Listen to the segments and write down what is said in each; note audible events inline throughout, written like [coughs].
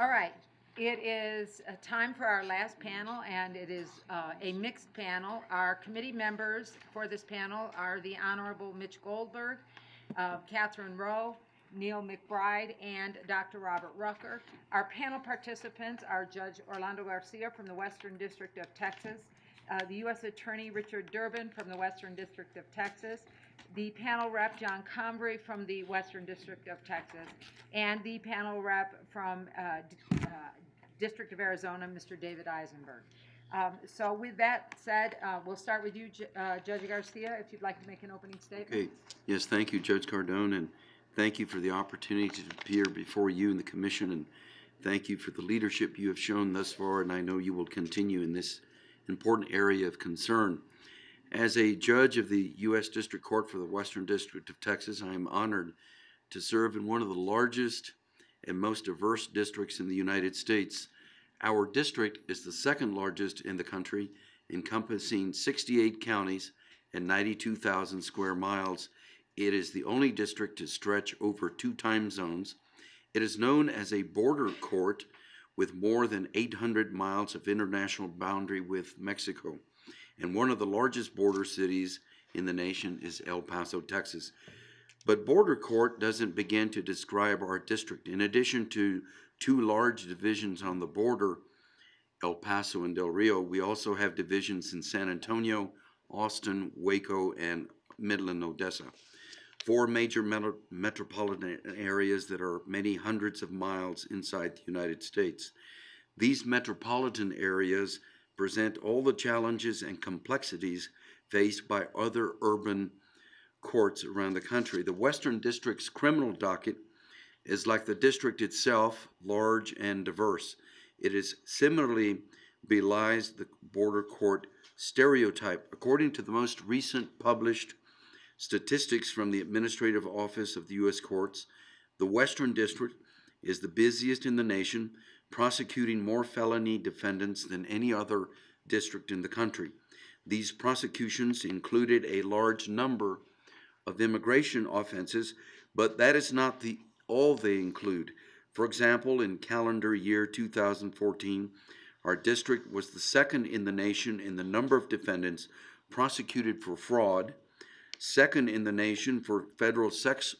All right, it is uh, time for our last panel, and it is uh, a mixed panel. Our committee members for this panel are the Honorable Mitch Goldberg, uh, Catherine Rowe, Neil MacBride, and Dr. Robert Rucker. Our panel participants are Judge Orlando Garcia from the Western District of Texas, uh, the U.S. Attorney Richard Durbin from the Western District of Texas, the panel rep John Convery from the Western District of Texas, and the panel rep from uh, uh, District of Arizona, Mr. David Eisenberg. Um, So with that said, uh, we'll start with you, uh, Judge Garcia, if you'd like to make an opening statement. Okay, yes, thank you, Judge Cardone, and thank you for the opportunity to appear before you and the commission, and thank you for the leadership you have shown thus far, and I know you will continue in this important area of concern. As a judge of the U.S. District Court for the Western District of Texas, I am honored to serve in one of the largest and most diverse districts in the United States. Our district is the second largest in the country, encompassing 68 counties and 92,000 square miles. It is the only district to stretch over two time zones. It is known as a border court with more than 800 miles of international boundary with Mexico. And one of the largest border cities in the nation is El Paso, Texas. But border court doesn't begin to describe our district. In addition to two large divisions on the border, El Paso and Del Rio, we also have divisions in San Antonio, Austin, Waco, and Midland, Odessa. Four major metro- metropolitan areas that are many hundreds of miles inside the United States. These metropolitan areas present all the challenges and complexities faced by other urban courts around the country. The Western District's criminal docket is like the district itself, large and diverse. It is similarly belies the border court stereotype. According to the most recent published statistics from the Administrative Office of the U.S. Courts, the Western District is the busiest in the nation, prosecuting more felony defendants than any other district in the country. These prosecutions included a large number of immigration offenses, but that is not the all they include. For example, in calendar year 2014, our district was the second in the nation in the number of defendants prosecuted for fraud, second in the nation for federal sex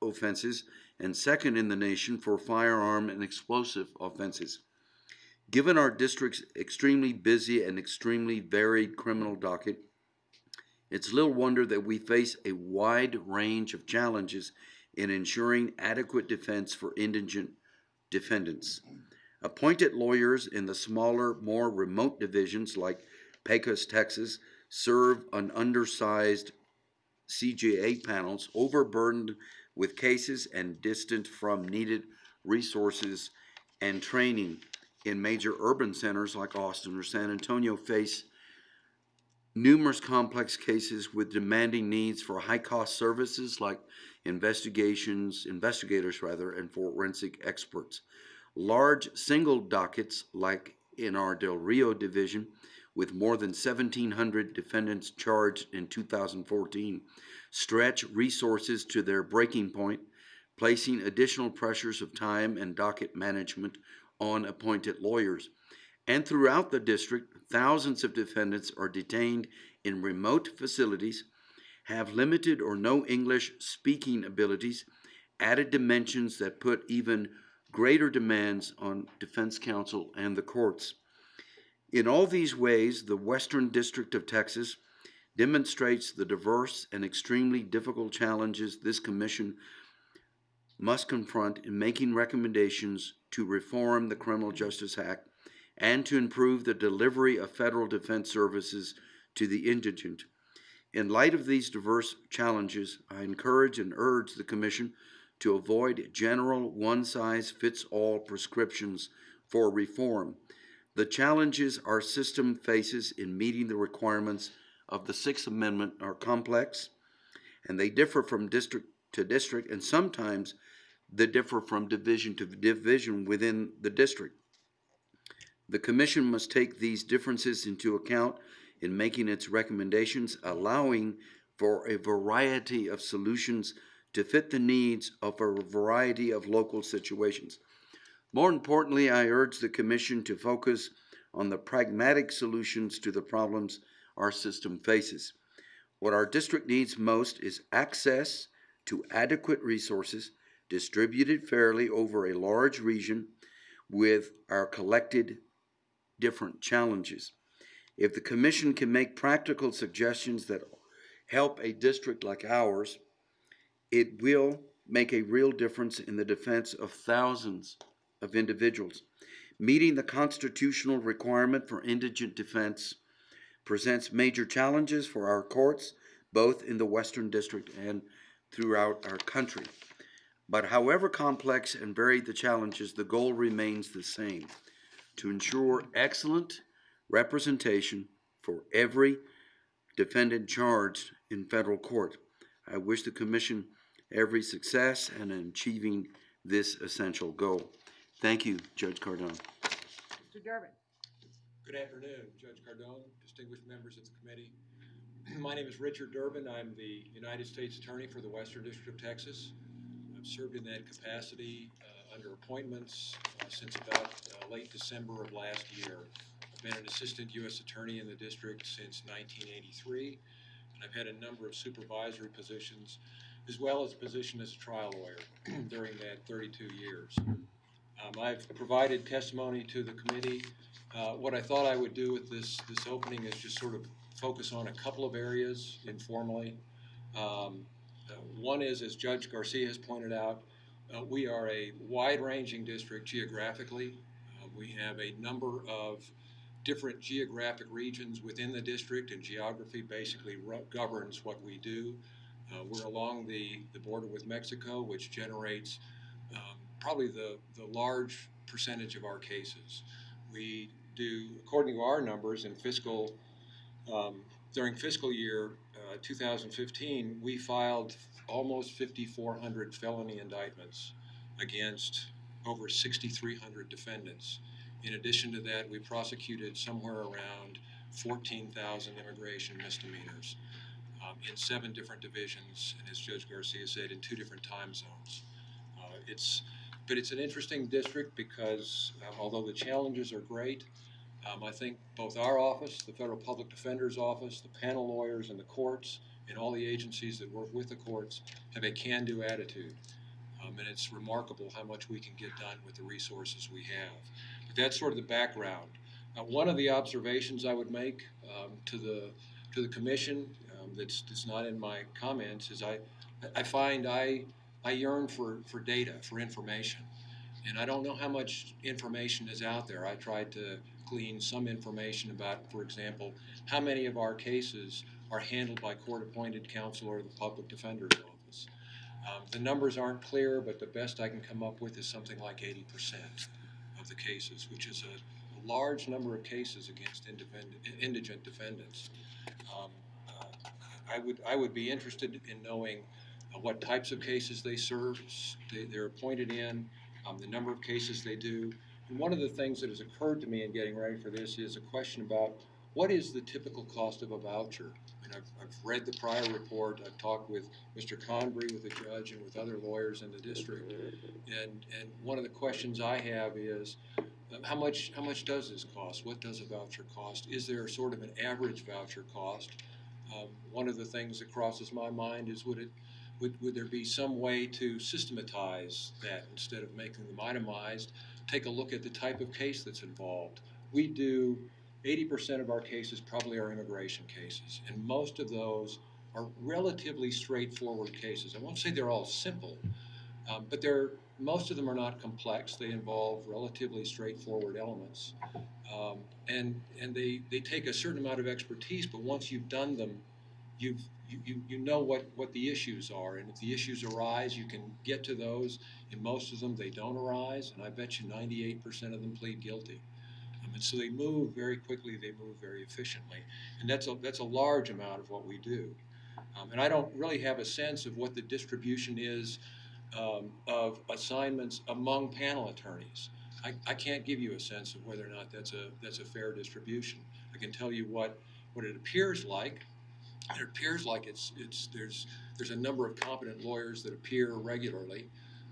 offenses, and second in the nation for firearm and explosive offenses. Given our district's extremely busy and extremely varied criminal docket, it's little wonder that we face a wide range of challenges in ensuring adequate defense for indigent defendants. Appointed lawyers in the smaller, more remote divisions like Pecos, Texas, serve on undersized CJA panels, overburdened with cases and distant from needed resources and training in major urban centers like Austin or San Antonio face numerous complex cases with demanding needs for high-cost services like investigations, investigators rather, and forensic experts. Large single dockets like in our Del Rio division with more than 1,700 defendants charged in 2014 stretch resources to their breaking point, placing additional pressures of time and docket management on appointed lawyers. And throughout the district, thousands of defendants are detained in remote facilities, have limited or no English speaking abilities, added dimensions that put even greater demands on defense counsel and the courts. In all these ways, the Western District of Texas demonstrates the diverse and extremely difficult challenges this commission must confront in making recommendations to reform the Criminal Justice Act and to improve the delivery of federal defense services to the indigent. In light of these diverse challenges, I encourage and urge the Commission to avoid general one size fits all prescriptions for reform. The challenges our system faces in meeting the requirements of the Sixth Amendment are complex, and they differ from district to district, and sometimes they differ from division to division within the district. The Commission must take these differences into account in making its recommendations, allowing for a variety of solutions to fit the needs of a variety of local situations. More importantly, I urge the Commission to focus on the pragmatic solutions to the problems our system faces. What our district needs most is access to adequate resources distributed fairly over a large region with our collected different challenges. If the commission can make practical suggestions that help a district like ours, it will make a real difference in the defense of thousands of individuals. Meeting the constitutional requirement for indigent defense presents major challenges for our courts, both in the Western District and throughout our country. But however complex and varied the challenges, the goal remains the same to ensure excellent representation for every defendant charged in federal court. I wish the Commission every success in achieving this essential goal. Thank you, Judge Cardone. Mr. Durbin? Good afternoon, Judge Cardone, distinguished members of the committee. [clears throat] My name is Richard Durbin. I'm the United States Attorney for the Western District of Texas. I've served in that capacity uh, under appointments uh, since about uh, late December of last year. I've been an Assistant U.S. Attorney in the district since 1983, and I've had a number of supervisory positions, as well as a position as a trial lawyer [clears throat] during that 32 years. Um, I've provided testimony to the committee. Uh, What I thought I would do with this, this opening is just sort of focus on a couple of areas informally. Um, uh, One is, as Judge Garcia has pointed out, uh, we are a wide-ranging district geographically. Uh, We have a number of different geographic regions within the district, and geography basically governs what we do. Uh, We're along the, the border with Mexico, which generates um, probably the, the large percentage of our cases. We do, according to our numbers in fiscal, um, during fiscal year uh, 2015, we filed almost 5,400 felony indictments against over 6,300 defendants. In addition to that, we prosecuted somewhere around 14,000 immigration misdemeanors um, in seven different divisions, and as Judge Garcia said, in two different time zones. Uh, It's, but it's an interesting district because um, although the challenges are great, um, I think both our office, the Federal Public Defender's Office, the panel lawyers and the courts, and all the agencies that work with the courts have a can-do attitude. Um, and it's remarkable how much we can get done with the resources we have. But that's sort of the background. Uh, one of the observations I would make um, to the to the commission um, that's that's not in my comments is I I find I I yearn for for data for information, and I don't know how much information is out there. I tried to glean some information about, for example, how many of our cases are handled by court-appointed counsel or the public defender's office. Um, the numbers aren't clear, but the best I can come up with is something like 80% of the cases, which is a large number of cases against indigent defendants. Um, uh, I would, I would be interested in knowing what types of cases they serve, they, they're appointed in, um, the number of cases they do. And one of the things that has occurred to me in getting ready for this is a question about what is the typical cost of a voucher? I've, I've read the prior report, I've talked with Mr. Convery, with the judge, and with other lawyers in the district. And, and one of the questions I have is, uh, how much, how much does this cost? What does a voucher cost? Is there sort of an average voucher cost? Um, one of the things that crosses my mind is would it, would, would there be some way to systematize that instead of making them itemized? Take a look at the type of case that's involved. We do, eighty percent of our cases probably are immigration cases, and most of those are relatively straightforward cases. I won't say they're all simple, um, but they're, most of them are not complex. They involve relatively straightforward elements. Um, and and they, they take a certain amount of expertise, but once you've done them, you've, you, you, know what, what the issues are. And if the issues arise, you can get to those. In most of them, they don't arise, and I bet you 98% of them plead guilty. Um, and so they move very quickly, they move very efficiently. And that's a, that's a large amount of what we do. Um, and I don't really have a sense of what the distribution is um, of assignments among panel attorneys. I, I can't give you a sense of whether or not that's a, that's a fair distribution. I can tell you what, what it appears like. It appears like it's, it's, there's, there's a number of competent lawyers that appear regularly.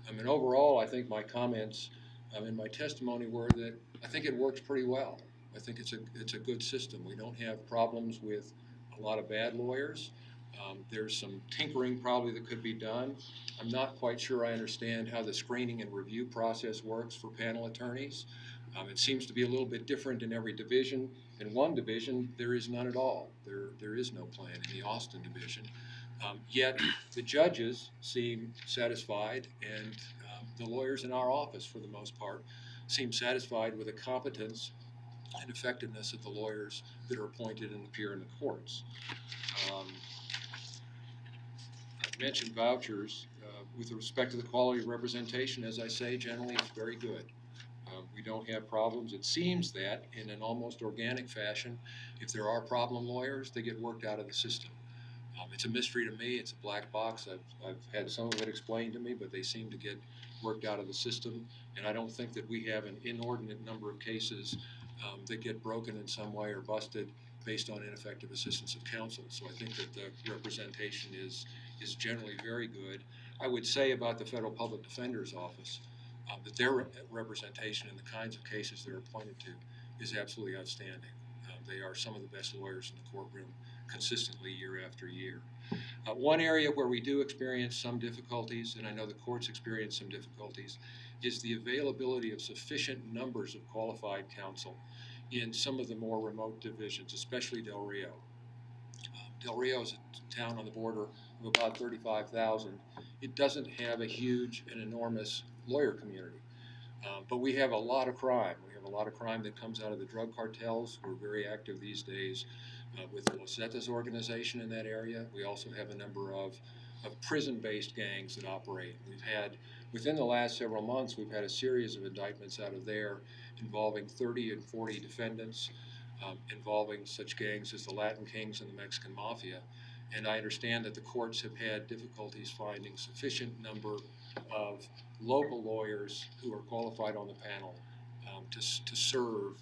I mean, overall, I think my comments um, in my testimony were that I think it works pretty well. I think it's a, it's a good system. We don't have problems with a lot of bad lawyers. Um, There's some tinkering probably that could be done. I'm not quite sure I understand how the screening and review process works for panel attorneys. Um, It seems to be a little bit different in every division. In one division, there is none at all. There, there is no plan in the Austin division. Um, Yet, the judges seem satisfied, and um, the lawyers in our office, for the most part, seem satisfied with the competence and effectiveness of the lawyers that are appointed and appear in the courts. Um, I mentioned vouchers. Uh, With respect to the quality of representation, as I say, generally it's very good. We don't have problems. It seems that in an almost organic fashion, if there are problem lawyers, they get worked out of the system. Um, It's a mystery to me. It's a black box. I've, I've had some of it explained to me, but they seem to get worked out of the system. And I don't think that we have an inordinate number of cases um, that get broken in some way or busted based on ineffective assistance of counsel. So I think that the representation is, is generally very good. I would say about the Federal Public Defender's Office, um, that their re- representation in the kinds of cases they're appointed to is absolutely outstanding. Uh, They are some of the best lawyers in the courtroom consistently year after year. Uh, One area where we do experience some difficulties, and I know the courts experience some difficulties, is the availability of sufficient numbers of qualified counsel in some of the more remote divisions, especially Del Rio. Um, Del Rio is a town on the border of about thirty-five thousand. It doesn't have a huge and enormous lawyer community. Um, but we have a lot of crime. We have a lot of crime that comes out of the drug cartels. We're very active these days uh, with the Los Zetas organization in that area. We also have a number of, of prison-based gangs that operate. We've had, within the last several months, we've had a series of indictments out of there involving 30 and 40 defendants, um, involving such gangs as the Latin Kings and the Mexican Mafia. And I understand that the courts have had difficulties finding sufficient number of local lawyers who are qualified on the panel um, to, to serve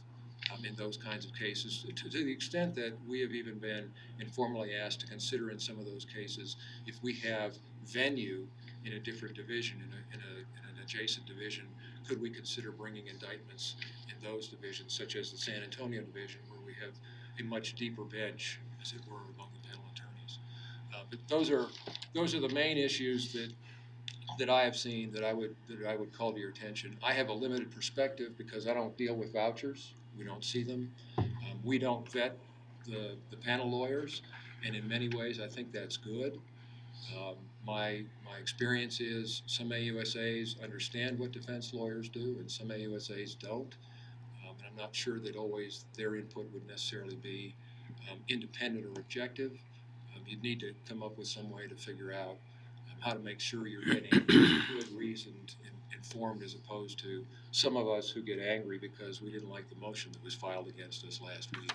um, in those kinds of cases, to, to the extent that we have even been informally asked to consider in some of those cases if we have venue in a different division, in, a, in, a, in an adjacent division, could we consider bringing indictments in those divisions, such as the San Antonio division, where we have a much deeper bench, as it were, among the panel attorneys. Uh, but those are those are the main issues that that I have seen that I would that I would call to your attention. I have a limited perspective because I don't deal with vouchers. We don't see them. Um, we don't vet the the panel lawyers, and in many ways, I think that's good. Um, my my experience is some AUSAs understand what defense lawyers do, and some AUSAs don't. Um, and I'm not sure that always their input would necessarily be um, independent or objective. Um, you'd need to come up with some way to figure out how to make sure you're getting good, reasoned, and informed, as opposed to some of us who get angry because we didn't like the motion that was filed against us last week,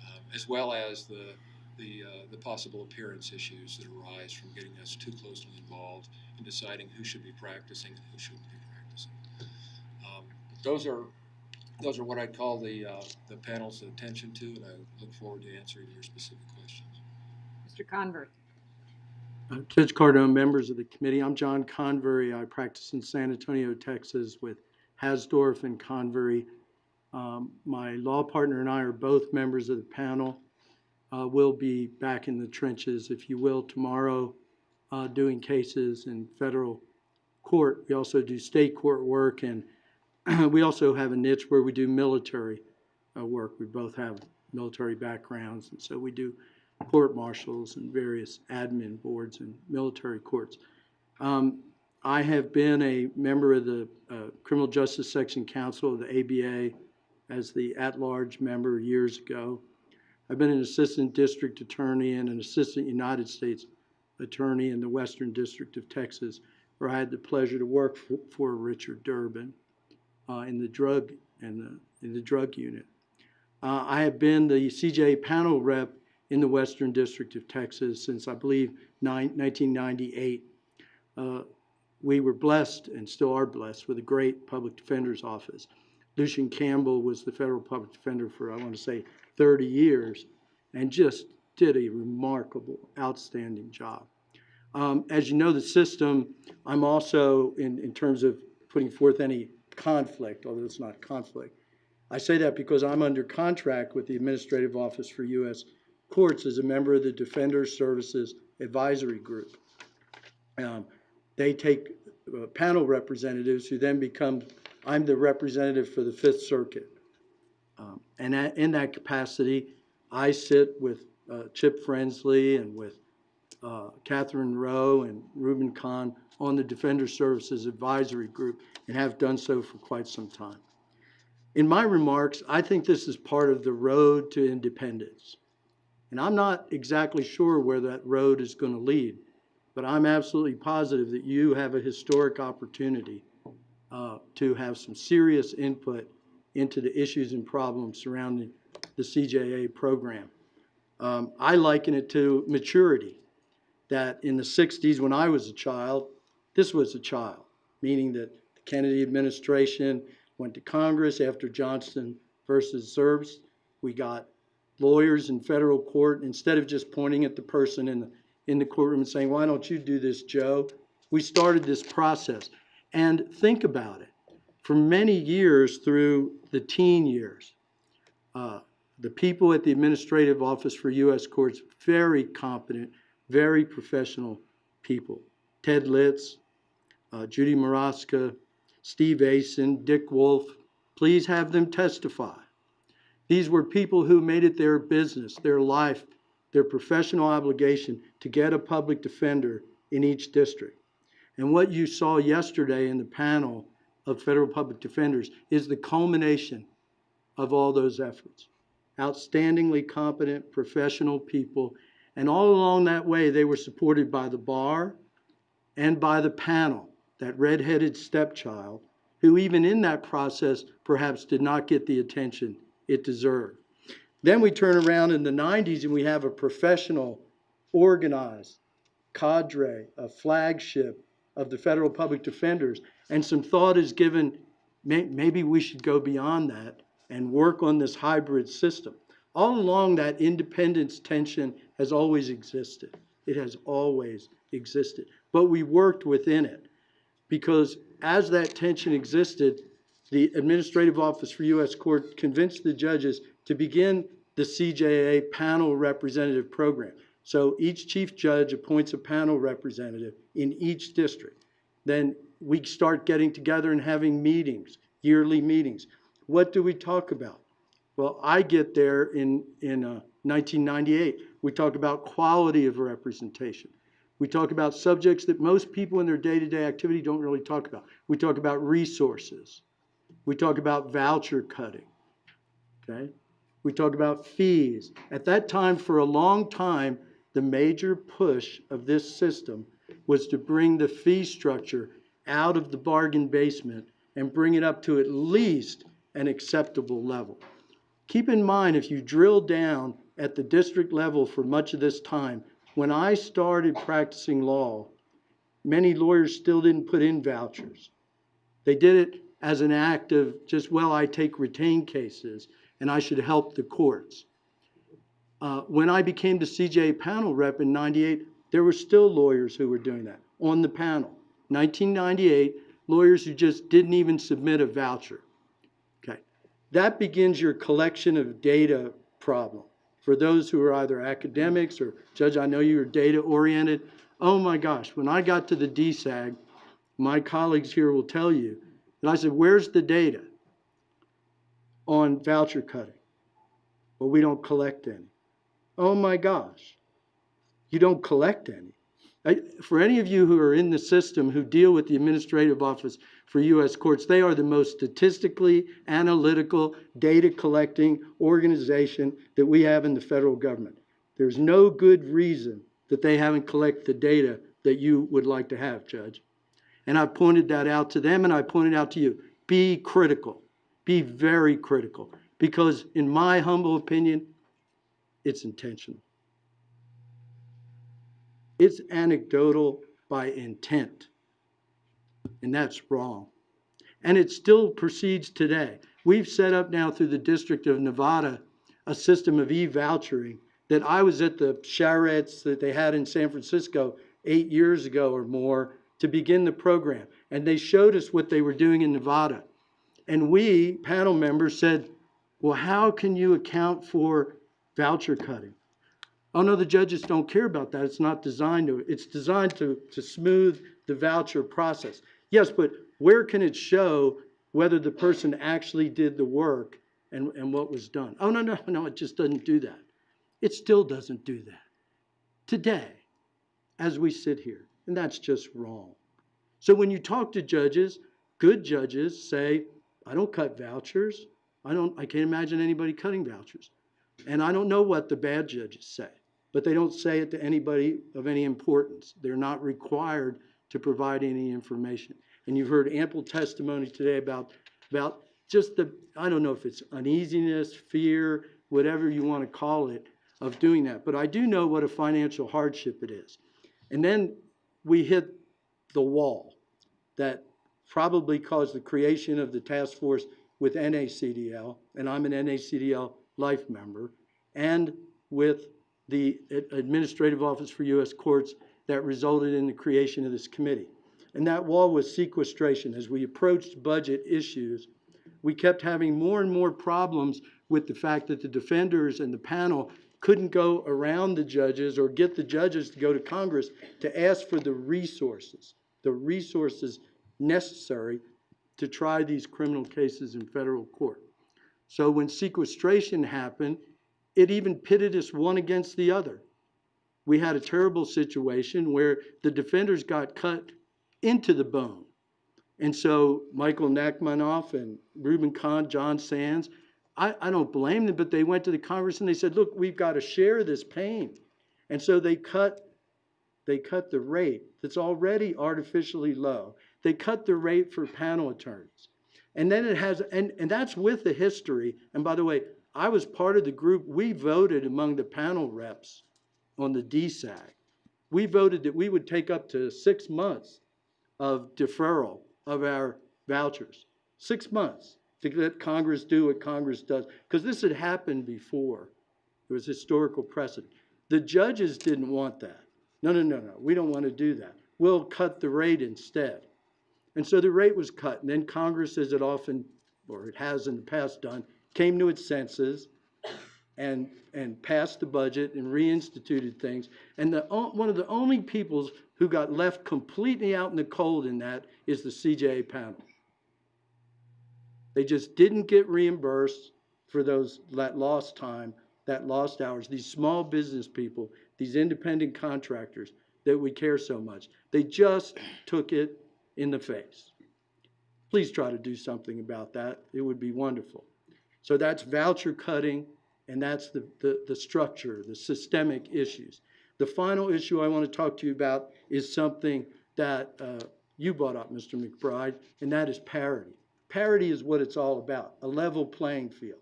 um, as well as the the, uh, the possible appearance issues that arise from getting us too closely involved in deciding who should be practicing and who shouldn't be practicing. Um, those are those are what I'd call the uh, the panel's attention to, and I look forward to answering your specific questions. Mr. Convery. Judge Cardone, members of the committee, I'm John Convery. I practice in San Antonio, Texas with Hasdorff and Convery. Um, My law partner and I are both members of the panel. Uh, We'll be back in the trenches, if you will, tomorrow, uh, doing cases in federal court. We also do state court work, and [clears throat] we also have a niche where we do military uh, work. We both have military backgrounds, and so we do court martials and various admin boards and military courts. Um, I have been a member of the uh, Criminal Justice Section Council of the ABA as the at-large member years ago. I've been an assistant district attorney and an assistant United States attorney in the Western District of Texas, where I had the pleasure to work for, for Richard Durbin uh, in the drug the in the drug unit. Uh, I have been the CJA panel rep in the Western District of Texas since, I believe, nine- 1998. Uh, We were blessed, and still are blessed, with a great public defender's office. Lucien Campbell was the federal public defender for, I want to say, 30 years, and just did a remarkable, outstanding job. Um, As you know, the system, I'm also, in, in terms of putting forth any conflict, although it's not conflict. I say that because I'm under contract with the Administrative Office for U.S. Courts is a member of the Defender Services Advisory Group. Um, They take uh, panel representatives who then become, I'm the representative for the Fifth Circuit. Um, And in that capacity, I sit with uh, Chip Frensley and with uh, Catherine Rowe and Reuben Cahn on the Defender Services Advisory Group and have done so for quite some time. In my remarks, I think this is part of the road to independence. And I'm not exactly sure where that road is going to lead, but I'm absolutely positive that you have a historic opportunity uh, to have some serious input into the issues and problems surrounding the CJA program. Um, I liken it to maturity, that in the 60s, when I was a child, this was a child, meaning that the Kennedy administration went to Congress after Johnson versus Zerbst. We got lawyers in federal court, instead of just pointing at the person in the, in the courtroom and saying, why don't you do this, Joe? We started this process. And think about it. For many years through the teen years, uh, the people at the Administrative Office for U.S. Courts, very competent, very professional people. Ted Lidz, uh, Judy Maraska, Steve Asin, Dick Wolf, please have them testify. These were people who made it their business, their life, their professional obligation to get a public defender in each district. And what you saw yesterday in the panel of federal public defenders is the culmination of all those efforts. Outstandingly competent, professional people. And all along that way, they were supported by the bar and by the panel, that red-headed stepchild, who even in that process perhaps did not get the attention it deserved. Then we turn around in the 90s and we have a professional, organized cadre, a flagship of the federal public defenders. And some thought is given, may, maybe we should go beyond that and work on this hybrid system. All along, that independence tension has always existed. It has always existed. But we worked within it because as that tension existed, the Administrative Office for U.S. Court convinced the judges to begin the CJA panel representative program. So each chief judge appoints a panel representative in each district. Then we start getting together and having meetings, yearly meetings. What do we talk about? Well, I get there in, in uh, 1998. We talk about quality of representation. We talk about subjects that most people in their day-to-day activity don't really talk about. We talk about resources. We talk about voucher cutting. Okay? We talk about fees. At that time, for a long time, the major push of this system was to bring the fee structure out of the bargain basement and bring it up to at least an acceptable level. Keep in mind, if you drill down at the district level for much of this time, when I started practicing law, many lawyers still didn't put in vouchers. They did it as an act of just, well, I take retained cases and I should help the courts. Uh, when I became the CJA panel rep in 98, there were still lawyers who were doing that on the panel. 1998, lawyers who just didn't even submit a voucher. Okay. That begins your collection of data problem. For those who are either academics or, Judge, I know you're data oriented. Oh my gosh, when I got to the DSAG, my colleagues here will tell you, and I said, where's the data on voucher cutting? Well, we don't collect any. Oh my gosh, you don't collect any. I, for any of you who are in the system who deal with the Administrative Office for U.S. Courts, they are the most statistically analytical, data collecting organization that we have in the federal government. There's no good reason that they haven't collected the data that you would like to have, Judge. And I pointed that out to them and I pointed out to you. Be critical. Be very critical. Because, in my humble opinion, it's intentional. It's anecdotal by intent. And that's wrong. And it still proceeds today. We've set up now through the District of Nevada a system of e-vouchering that I was at the charrettes that they had in San Francisco eight years ago or more to begin the program. And they showed us what they were doing in Nevada. And we, panel members, said, well, how can you account for voucher cutting? Oh, no, the judges don't care about that. It's not designed to, it's designed to, to smooth the voucher process. Yes, but where can it show whether the person actually did the work and, and what was done? Oh, no, no, [laughs] no, it just doesn't do that. It still doesn't do that. Today, as we sit here, and that's just wrong. So when you talk to judges, good judges say, I don't cut vouchers. I don't, I can't imagine anybody cutting vouchers. And I don't know what the bad judges say, but they don't say it to anybody of any importance. They're not required to provide any information. And you've heard ample testimony today about, about just the, I don't know if it's uneasiness, fear, whatever you want to call it, of doing that. But I do know what a financial hardship it is. And then we hit the wall that probably caused the creation of the task force with NACDL, and I'm an NACDL life member, and with the Administrative Office for U.S. Courts that resulted in the creation of this committee. And that wall was sequestration. As we approached budget issues, we kept having more and more problems with the fact that the defenders and the panel couldn't go around the judges or get the judges to go to Congress to ask for the resources, the resources necessary to try these criminal cases in federal court. So when sequestration happened, it even pitted us one against the other. We had a terrible situation where the defenders got cut into the bone. And so Michael Nachmanoff and Reuben Cahn, Jon Sands, I, I don't blame them, but they went to the Congress and they said, look, we've got to share this pain. And so they cut, they cut the rate that's already artificially low. They cut the rate for panel attorneys. And then it has, and, and that's with the history. And by the way, I was part of the group, we voted among the panel reps on the DSAG. We voted that we would take up to six months of deferral of our vouchers. Six months to let Congress do what Congress does. Because this had happened before. There was historical precedent. The judges didn't want that. No, no, no, no. We don't want to do that. We'll cut the rate instead. And so the rate was cut. And then Congress, as it often, or it has in the past done, came to its senses and, and passed the budget and reinstituted things. And the, one of the only peoples who got left completely out in the cold in that is the CJA panel. They just didn't get reimbursed for those, that lost time, that lost hours. These small business people, these independent contractors that we care so much, they just took it in the face. Please try to do something about that. It would be wonderful. So that's voucher cutting, and that's the, the, the structure, the systemic issues. The final issue I want to talk to you about is something that uh, you brought up, Mr. MacBride, and that is parity. Parity is what it's all about, a level playing field.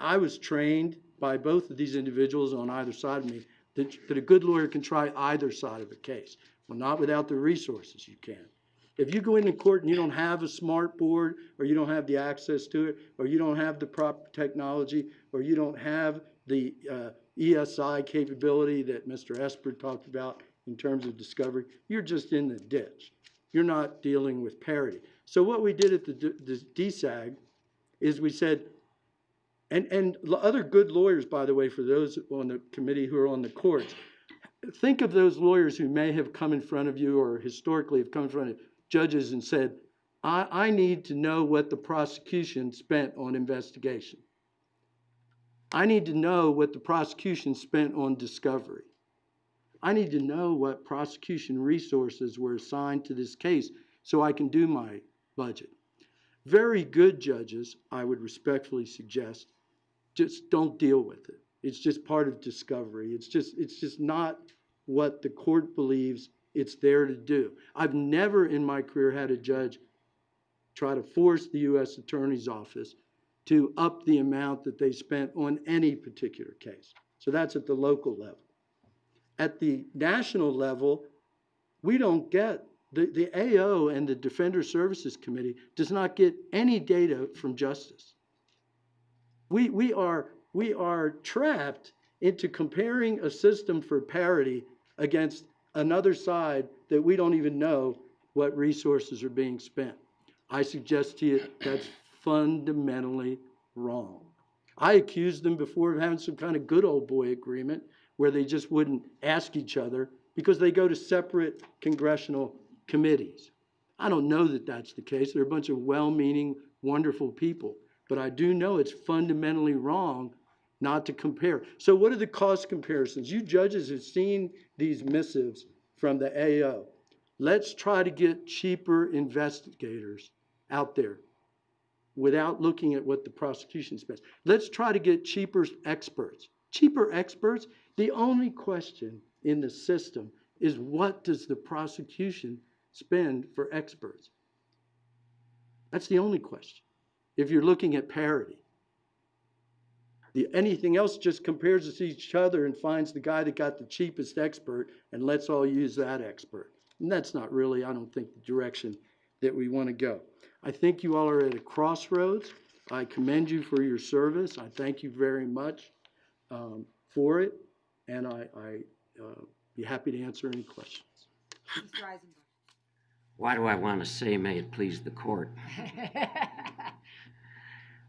I was trained by both of these individuals on either side of me that, that a good lawyer can try either side of a case. Well, not without the resources you can. If you go into court and you don't have a smart board, or you don't have the access to it, or you don't have the proper technology, or you don't have the uh, ESI capability that Mr. Esper talked about in terms of discovery, you're just in the ditch. You're not dealing with parity. So what we did at the, the DSAG is we said, and, and other good lawyers, by the way, for those on the committee who are on the courts, think of those lawyers who may have come in front of you or historically have come in front of judges and said, I, I need to know what the prosecution spent on investigation. I need to know what the prosecution spent on discovery. I need to know what prosecution resources were assigned to this case so I can do my budget. Very good judges, I would respectfully suggest, just don't deal with it. It's just part of discovery. It's just, it's just not what the court believes it's there to do. I've never in my career had a judge try to force the U.S. Attorney's Office to up the amount that they spent on any particular case. So that's at the local level. At the national level, we don't get, the, the AO and the Defender Services Committee does not get any data from justice. We, we are, we are trapped into comparing a system for parity against another side that we don't even know what resources are being spent. I suggest to you that's fundamentally wrong. I accused them before of having some kind of good old boy agreement where they just wouldn't ask each other because they go to separate congressional committees. I don't know that that's the case. They're a bunch of well-meaning, wonderful people. But I do know it's fundamentally wrong not to compare. So what are the cost comparisons? You judges have seen these missives from the AO. Let's try to get cheaper investigators out there without looking at what the prosecution spends. Let's try to get cheaper experts. Cheaper experts, the only question in the system is what does the prosecution spend for experts? That's the only question. If you're looking at parity. The, anything else just compares us to each other and finds the guy that got the cheapest expert and let's all use that expert. And that's not really, I don't think, the direction that we want to go. I think you all are at a crossroads. I commend you for your service. I thank you very much um, for it, and I, I uh, be happy to answer any questions. Why do I want to say, may it please the court? [laughs]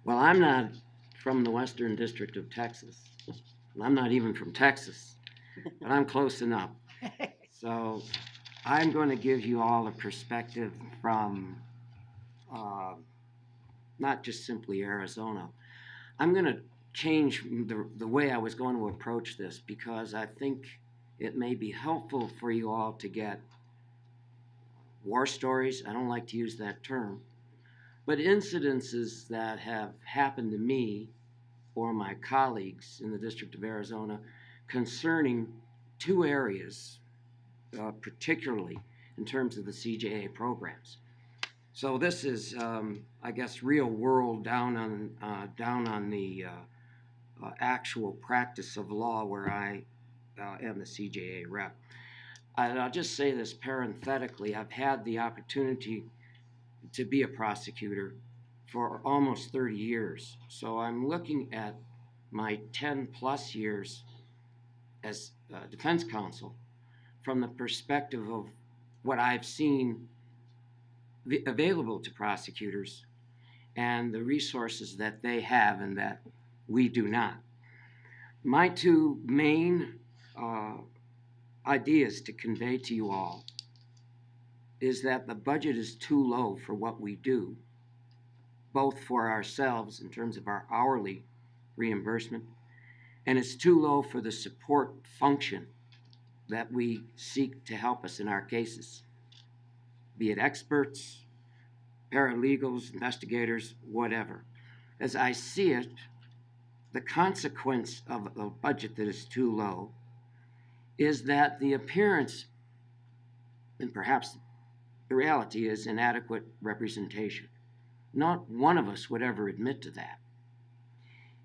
Well, I'm not from the Western District of Texas. and I'm not even from Texas, but I'm close enough. [laughs] So I'm going to give you all a perspective from uh, not just simply Arizona. I'm going to change the, the way I was going to approach this because I think it may be helpful for you all to get war stories. I don't like to use that term, but incidences that have happened to me or my colleagues in the District of Arizona concerning two areas, uh, particularly in terms of the CJA programs. So this is, um, I guess, real world down on uh, down on the uh, uh, actual practice of law where I uh, am the CJA rep. And I'll just say this parenthetically: I've had the opportunity to be a prosecutor for almost 30 years. So I'm looking at my 10 plus years as uh, defense counsel from the perspective of what I've seen available to prosecutors and the resources that they have and that we do not. My two main uh, ideas to convey to you all is that the budget is too low for what we do, both for ourselves in terms of our hourly reimbursement, and it's too low for the support function that we seek to help us in our cases, be it experts, paralegals, investigators, whatever. As I see it, the consequence of a budget that is too low is that the appearance, and perhaps the reality is inadequate representation. Not one of us would ever admit to that.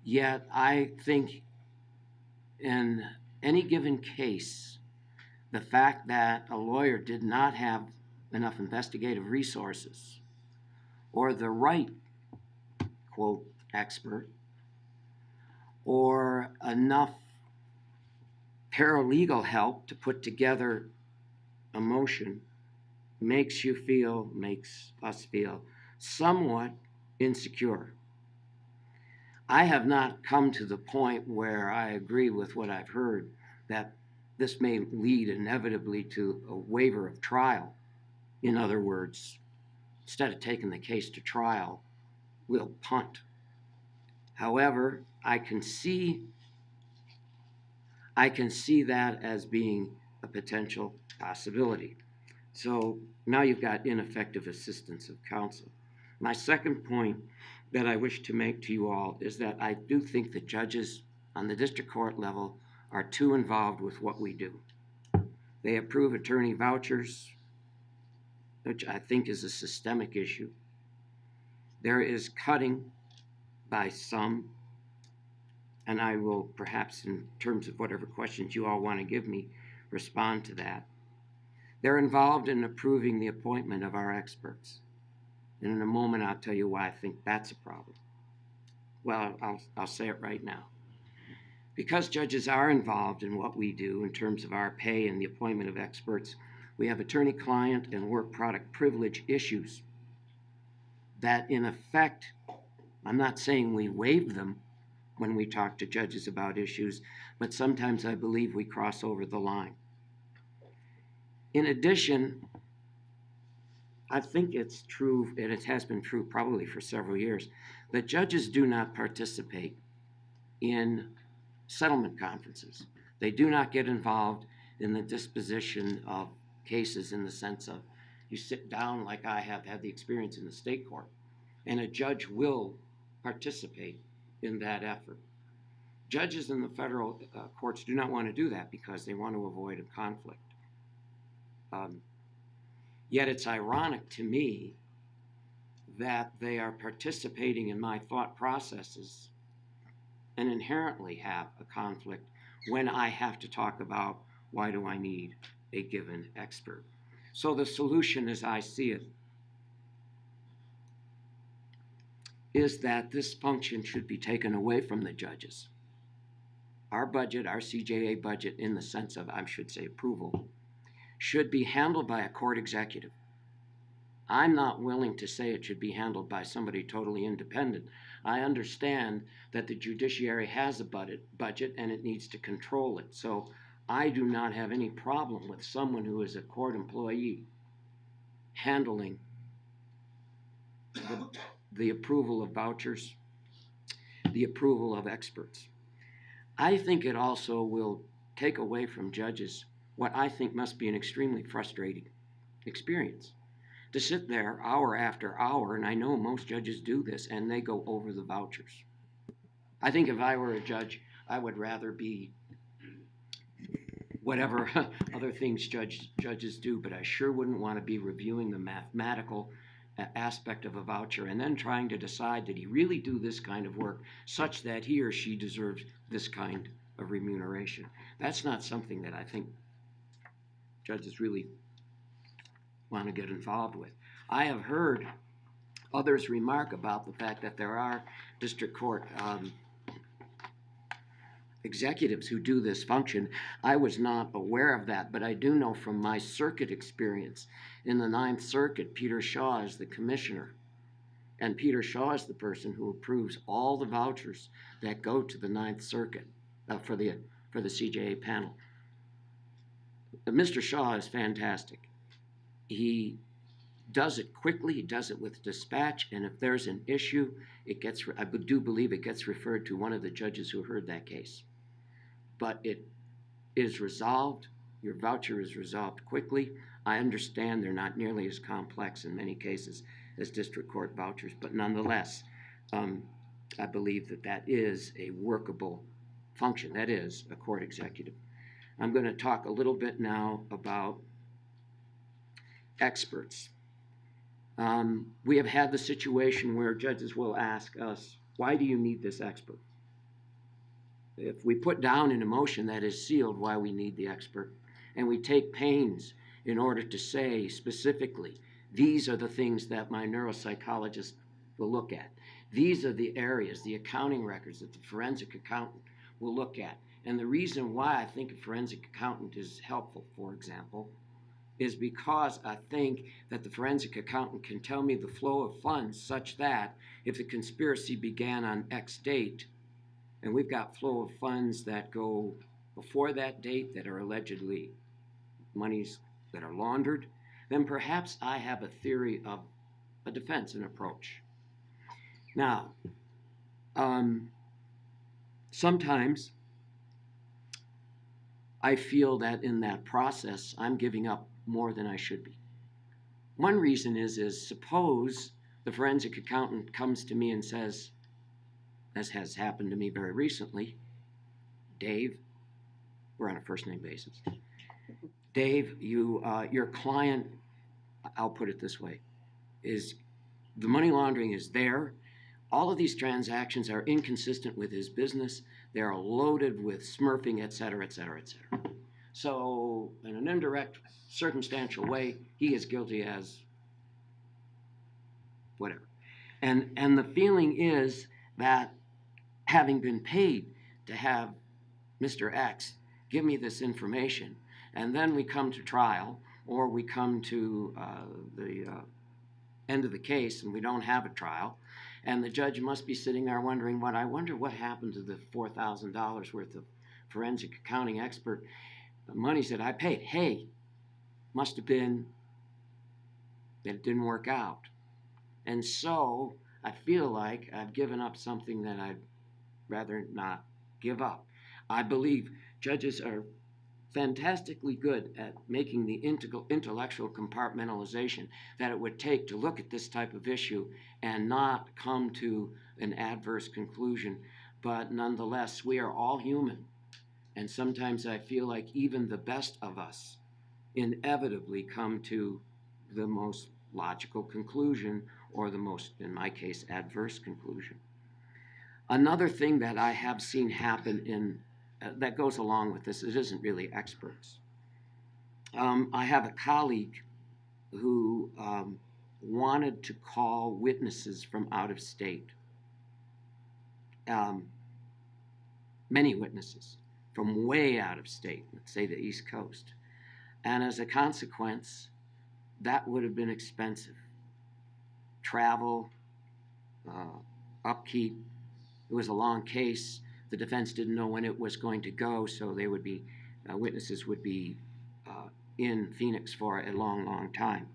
Yet I think in any given case, the fact that a lawyer did not have enough investigative resources or the right, quote, expert, or enough paralegal help to put together a motion makes you feel, makes us feel somewhat insecure. I have not come to the point where I agree with what I've heard that this may lead inevitably to a waiver of trial. In other words, instead of taking the case to trial, we'll punt. However, I can see I can see that as being a potential possibility. So now you've got ineffective assistance of counsel. My second point that I wish to make to you all is that I do think the judges on the district court level are too involved with what we do. They approve attorney vouchers, which I think is a systemic issue. There is cutting by some, and I will perhaps, in terms of whatever questions you all want to give me, respond to that. They're involved in approving the appointment of our experts. And in a moment, I'll tell you why I think that's a problem. Well, I'll, I'll say it right now. Because judges are involved in what we do in terms of our pay and the appointment of experts, we have attorney client and work product privilege issues that, in effect, I'm not saying we waive them when we talk to judges about issues, but sometimes I believe we cross over the line. In addition, I think it's true, and it has been true probably for several years, that judges do not participate in settlement conferences. They do not get involved in the disposition of cases in the sense of you sit down like I have had the experience in the state court, and a judge will participate in that effort. Judges in the federal uh, courts do not want to do that because they want to avoid a conflict. Um, Yet it's ironic to me that they are participating in my thought processes and inherently have a conflict when I have to talk about why do I need a given expert. So the solution, as I see it, is that this function should be taken away from the judges. Our budget, our CJA budget, in the sense of, I should say, approval, should be handled by a court executive. I'm not willing to say it should be handled by somebody totally independent. I understand that the judiciary has a budget, and it needs to control it. So I do not have any problem with someone who is a court employee handling the, the approval of vouchers, the approval of experts. I think it also will take away from judges what I think must be an extremely frustrating experience. To sit there hour after hour, and I know most judges do this, and they go over the vouchers. I think if I were a judge, I would rather be whatever [laughs] other things judge, judges do, but I sure wouldn't want to be reviewing the mathematical aspect of a voucher and then trying to decide did he really do this kind of work such that he or she deserves this kind of remuneration. That's not something that I think judges really want to get involved with. I have heard others remark about the fact that there are district court um, executives who do this function. I was not aware of that, but I do know from my circuit experience in the Ninth Circuit, Peter Shaw is the commissioner. And Peter Shaw is the person who approves all the vouchers that go to the Ninth Circuit uh, for the for the CJA panel. Mr. Shaw is fantastic. He does it quickly, he does it with dispatch, and if there's an issue, it gets, I do believe it gets referred to one of the judges who heard that case. But it is resolved, your voucher is resolved quickly. I understand they're not nearly as complex in many cases as district court vouchers, but nonetheless, um, I believe that that is a workable function, that is a court executive. I'm going to talk a little bit now about experts. Um, we have had the situation where judges will ask us, why do you need this expert? If we put down in a motion that is sealed why we need the expert, and we take pains in order to say specifically, these are the things that my neuropsychologist will look at. These are the areas, the accounting records that the forensic accountant will look at. And the reason why I think a forensic accountant is helpful, for example, is because I think that the forensic accountant can tell me the flow of funds such that if the conspiracy began on X date, and we've got flow of funds that go before that date that are allegedly monies that are laundered, then perhaps I have a theory of a defense and approach. Now, um, sometimes I feel that in that process, I'm giving up more than I should be. One reason is, is suppose the forensic accountant comes to me and says, as has happened to me very recently, Dave, we're on a first name basis. Dave, you, uh, your client, I'll put it this way, is the money laundering is there. All of these transactions are inconsistent with his business. They're loaded with smurfing, et cetera, et cetera, et cetera. So, in an indirect, circumstantial way, he is guilty as whatever. And, and the feeling is that having been paid to have Mr. X give me this information, and then we come to trial, or we come to uh, the uh, end of the case and we don't have a trial, And the judge must be sitting there wondering what, I wonder what happened to the four thousand dollars worth of forensic accounting expert monies that I paid. Hey, must have been that it didn't work out. And so I feel like I've given up something that I'd rather not give up. I believe judges are fantastically good at making the intellectual compartmentalization that it would take to look at this type of issue and not come to an adverse conclusion. But nonetheless, we are all human. And sometimes I feel like even the best of us inevitably come to the most logical conclusion or the most, in my case, adverse conclusion. Another thing that I have seen happen in uh, that goes along with this, it isn't really experts. Um, I have a colleague who um, wanted to call witnesses from out of state. Um, many witnesses from way out of state, let's say the East Coast. And as a consequence, that would have been expensive. Travel, uh, upkeep. It was a long case. The defense didn't know when it was going to go, so they would be, uh, witnesses would be uh, in Phoenix for a long, long time.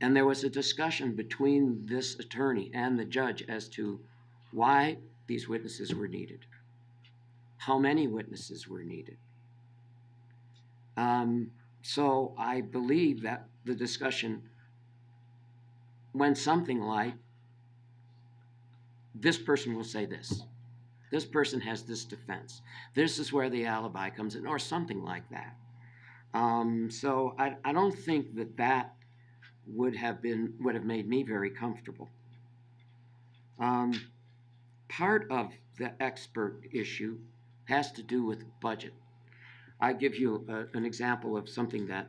And there was a discussion between this attorney and the judge as to why these witnesses were needed, how many witnesses were needed. Um, so I believe that the discussion went something like this person will say this. This person has this defense. This is where the alibi comes in, or something like that. Um, so I, I don't think that that would have been would have made me very comfortable. Um, part of the expert issue has to do with budget. I give you a, an example of something that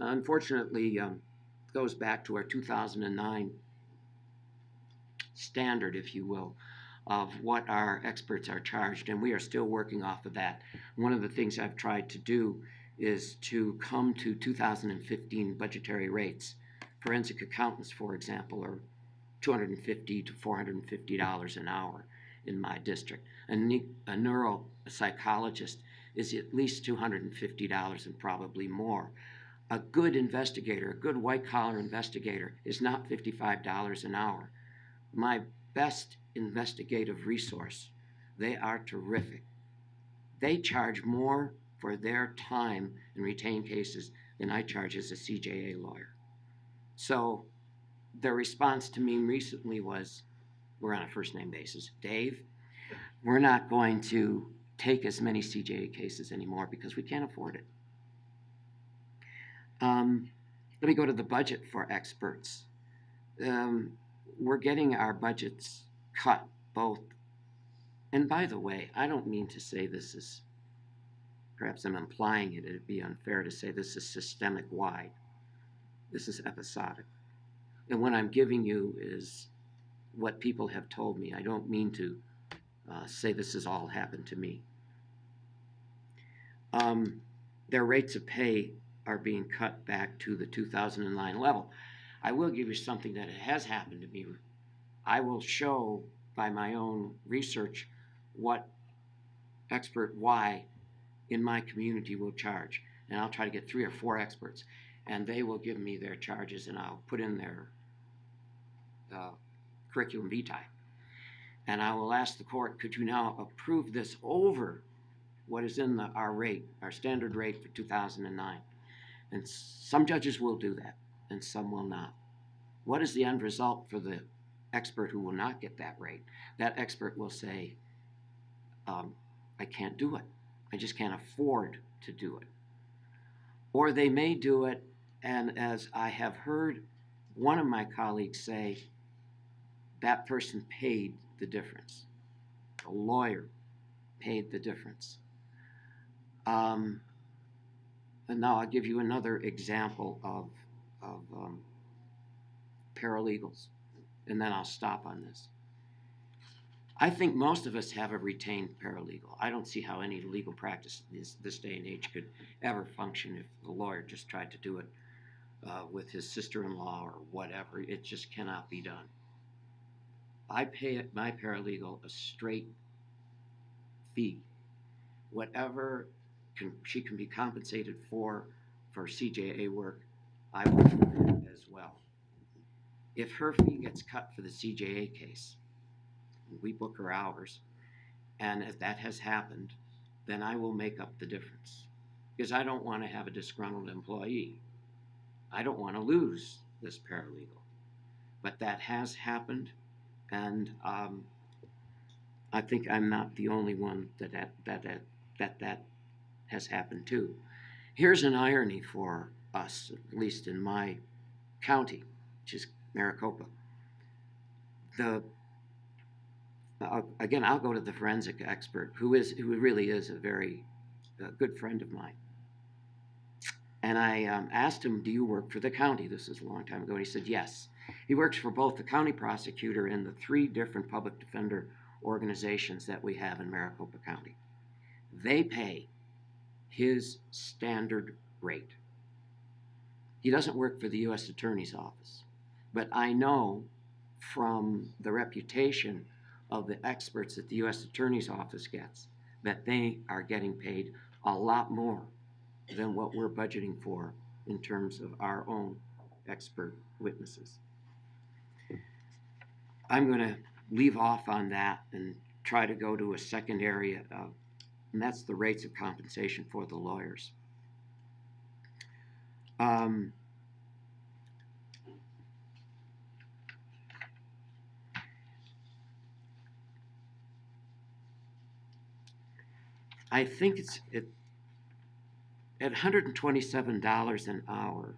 unfortunately um, goes back to our 2009 standard, if you will, of what our experts are charged, and we are still working off of that. One of the things I've tried to do is to come to 2015 budgetary rates. Forensic accountants, for example, are 250 to 450 dollars an hour in my district. A, ne- a neuropsychologist is at least 250 dollars and probably more. A good investigator, a good white collar investigator, is not 55 dollars an hour. My best investigative resource, they are terrific. They charge more for their time in retained cases than I charge as a CJA lawyer. So their response to me recently was, we're on a first name basis. Dave, we're not going to take as many CJA cases anymore because we can't afford it. Um, let me go to the budget for experts. Um, we're getting our budgets cut both. And by the way, I don't mean to say this is, perhaps I'm implying it, it'd be unfair to say this is systemic wide. This is episodic. And what I'm giving you is what people have told me. I don't mean to uh, say this has all happened to me. Um, their rates of pay are being cut back to the 2009 level. I will give you something that has happened to me. I will show by my own research what expert Y in my community will charge. And I'll try to get three or four experts. And they will give me their charges and I'll put in their uh, curriculum vitae. And I will ask the court, could you now approve this over what is in the, our rate, our standard rate for 2009? And some judges will do that and some will not. What is the end result for the expert who will not get that rate? That expert will say, um, I can't do it. I just can't afford to do it. Or they may do it, and as I have heard one of my colleagues say, that person paid the difference. The lawyer paid the difference. Um, and now I'll give you another example of, of um, paralegals, and then I'll stop on this. I think most of us have a retained paralegal. I don't see how any legal practice this, this day and age could ever function if the lawyer just tried to do it uh, with his sister-in-law or whatever. It just cannot be done. I pay my paralegal a straight fee. Whatever can, she can be compensated for, for CJA work, I will as well. If her fee gets cut for the CJA case, we book her hours, and if that has happened, then I will make up the difference. Because I don't want to have a disgruntled employee. I don't want to lose this paralegal. But that has happened, and um, I think I'm not the only one that that, that, that, that, that has happened to. Here's an irony for us, at least in my county, which is Maricopa. The again, I'll go to the forensic expert, who is who really is a very uh, good friend of mine. And I um, asked him, "Do you work for the county?" This is a long time ago. And he said, "Yes." He works for both the county prosecutor and the three different public defender organizations that we have in Maricopa County. They pay his standard rate. He doesn't work for the U.S. Attorney's Office, but I know from the reputation of the experts that the U.S. Attorney's Office gets that they are getting paid a lot more than what we're budgeting for in terms of our own expert witnesses. I'm going to leave off on that and try to go to a second area, uh, and that's the rates of compensation for the lawyers. Um, I think it's it, at $127 an hour,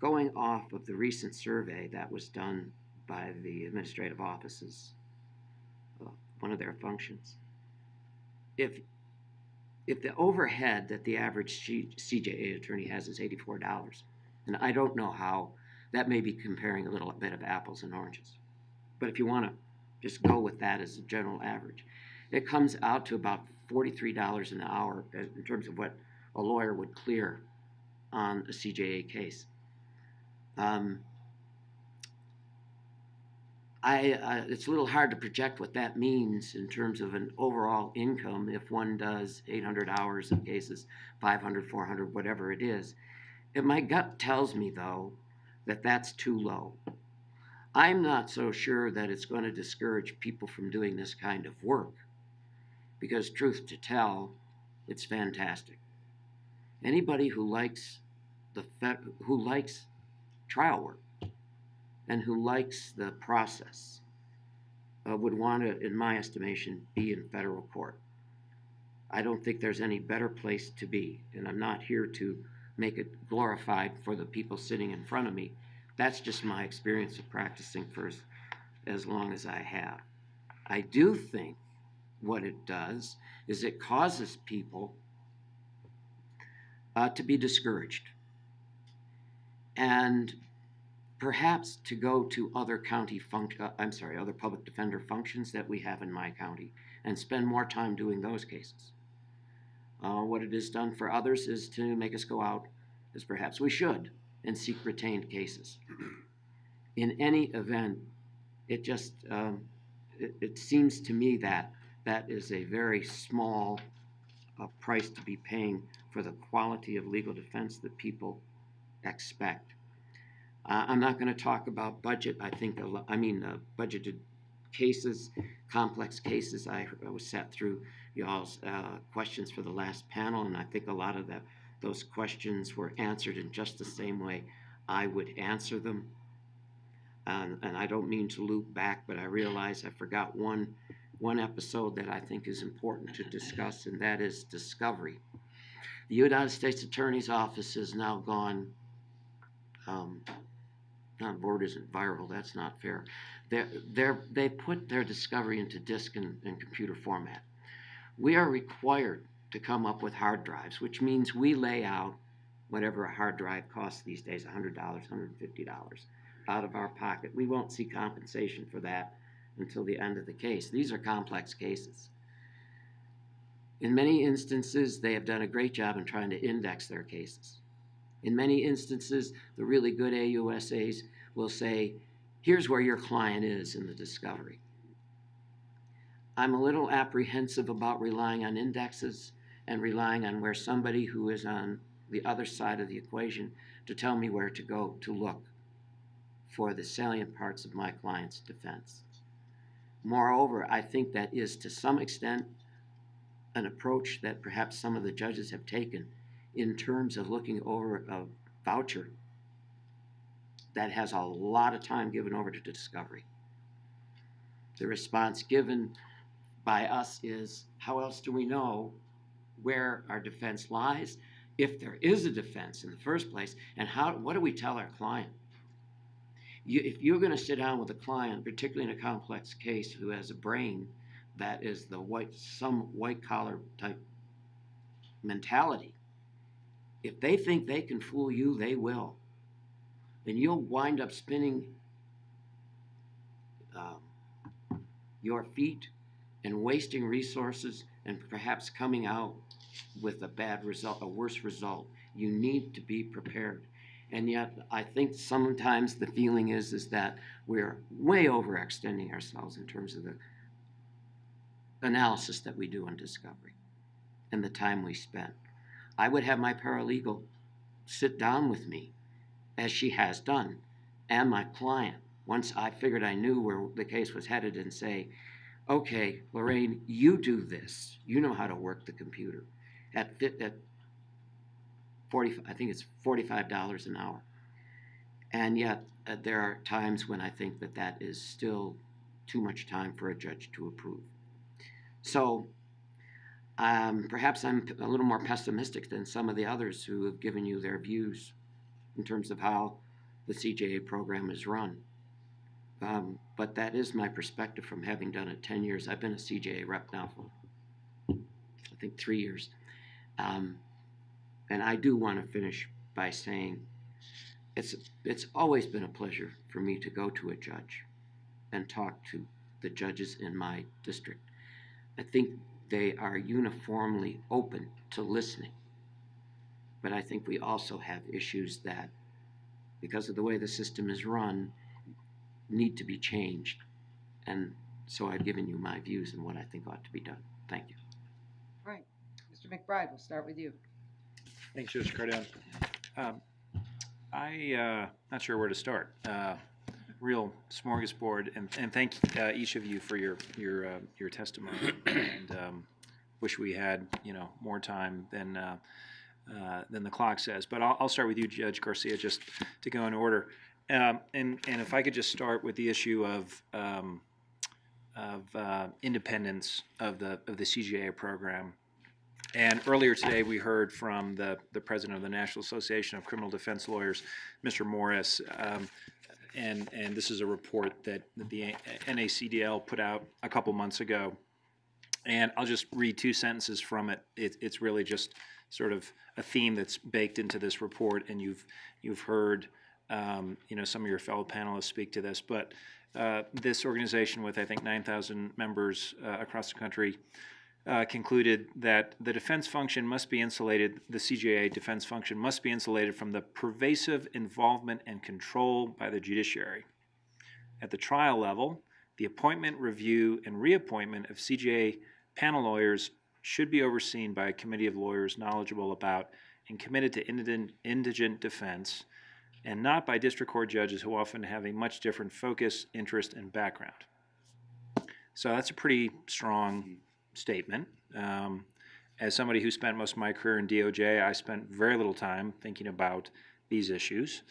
going off of the recent survey that was done by the administrative offices, uh, one of their functions. If if the overhead that the average CJA attorney has is $84, and I don't know how that may be comparing a little bit of apples and oranges, but if you want to just go with that as a general average, it comes out to about $43 an hour in terms of what a lawyer would clear on a CJA case. Um, I, uh, it's a little hard to project what that means in terms of an overall income if one does 800 hours in cases, 500, 400, whatever it is. And my gut tells me, though, that that's too low. I'm not so sure that it's going to discourage people from doing this kind of work because, truth to tell, it's fantastic. Anybody who likes the who likes trial work and who likes the process uh, would want to, in my estimation, be in federal court. I don't think there's any better place to be, and I'm not here to make it glorified for the people sitting in front of me. That's just my experience of practicing for as, as long as I have. I do think what it does is it causes people uh, to be discouraged and perhaps to go to other county func- uh, I'm sorry, other public defender functions that we have in my county and spend more time doing those cases. Uh, what it has done for others is to make us go out, as perhaps we should, and seek retained cases. [clears throat] In any event, it just um, it, it seems to me that that is a very small uh, price to be paying for the quality of legal defense that people expect. Uh, I'm not going to talk about budget. I think, a lo- I mean, uh, budgeted cases, complex cases. I, I was sat through y'all's uh, questions for the last panel, and I think a lot of the, those questions were answered in just the same way I would answer them. And, and I don't mean to loop back, but I realize I forgot one, one episode that I think is important to discuss, and that is discovery. The United States Attorney's Office has now gone um, not board isn't viral, that's not fair. They're, they're, they put their discovery into disk and, and computer format. We are required to come up with hard drives, which means we lay out whatever a hard drive costs these days, $100, $150 out of our pocket. We won't see compensation for that until the end of the case. These are complex cases. In many instances, they have done a great job in trying to index their cases. In many instances, the really good AUSAs will say, here's where your client is in the discovery. I'm a little apprehensive about relying on indexes and relying on where somebody who is on the other side of the equation to tell me where to go to look for the salient parts of my client's defense. Moreover, I think that is to some extent an approach that perhaps some of the judges have taken in terms of looking over a voucher that has a lot of time given over to discovery. The response given by us is, how else do we know where our defense lies, if there is a defense in the first place, and how, what do we tell our client? You, if you're gonna sit down with a client, particularly in a complex case, who has a brain that is the white, some white collar type mentality, if they think they can fool you, they will. And you'll wind up spinning um, your feet and wasting resources and perhaps coming out with a bad result, a worse result. You need to be prepared. And yet, I think sometimes the feeling is is that we're way overextending ourselves in terms of the analysis that we do on discovery and the time we spend. I would have my paralegal sit down with me, as she has done, and my client, once I figured I knew where the case was headed, and say, okay, Lorraine, you do this. You know how to work the computer. At, at 40, I think it's $45 an hour. And yet, uh, there are times when I think that that is still too much time for a judge to approve. So, um, perhaps I'm a little more pessimistic than some of the others who have given you their views in terms of how the CJA program is run. Um, but that is my perspective from having done it 10 years. I've been a CJA rep now for, I think, three years. Um, and I do want to finish by saying it's, it's always been a pleasure for me to go to a judge and talk to the judges in my district. I think they are uniformly open to listening. But I think we also have issues that, because of the way the system is run, need to be changed. And so I've given you my views and what I think ought to be done. Thank you. All right, Mr. MacBride, we'll start with you. Thanks, Judge Cardone. Um, I, uh, not sure where to start. Uh, real smorgasbord, and, and thank uh, each of you for your, your, uh, your testimony. [clears throat] And um, wish we had, you know, more time than, uh, uh, than the clock says. But I'll, I'll start with you, Judge Garcia, just to go in order. Um, and, and if I could just start with the issue of, um, of uh, independence of the, of the CJA program. And earlier today, we heard from the, the president of the National Association of Criminal Defense Lawyers, Mr. Morris. Um, and, and this is a report that the NACDL put out a couple months ago. And I'll just read two sentences from it. it. It's really just sort of a theme that's baked into this report, and you've, you've heard um, you know, some of your fellow panelists speak to this. But uh, this organization with, I think, 9,000 members uh, across the country uh, concluded that the defense function must be insulated, the CJA defense function must be insulated from the pervasive involvement and control by the judiciary. At the trial level, the appointment, review, and reappointment of CJA panel lawyers should be overseen by a committee of lawyers knowledgeable about and committed to indigent, indigent defense, and not by district court judges who often have a much different focus, interest, and background. So that's a pretty strong statement. Um, as somebody who spent most of my career in DOJ, I spent very little time thinking about these issues.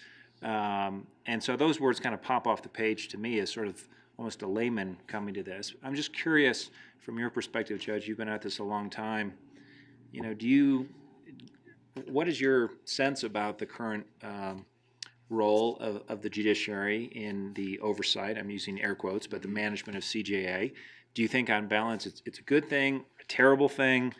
Um, and so those words kind of pop off the page to me as sort of almost a layman coming to this. I'm just curious from your perspective, Judge, you've been at this a long time. You know, do you, what is your sense about the current um, role of, of the judiciary in the oversight? I'm using air quotes, but the management of CJA. Do you think, on balance, it's, it's a good thing, a terrible thing?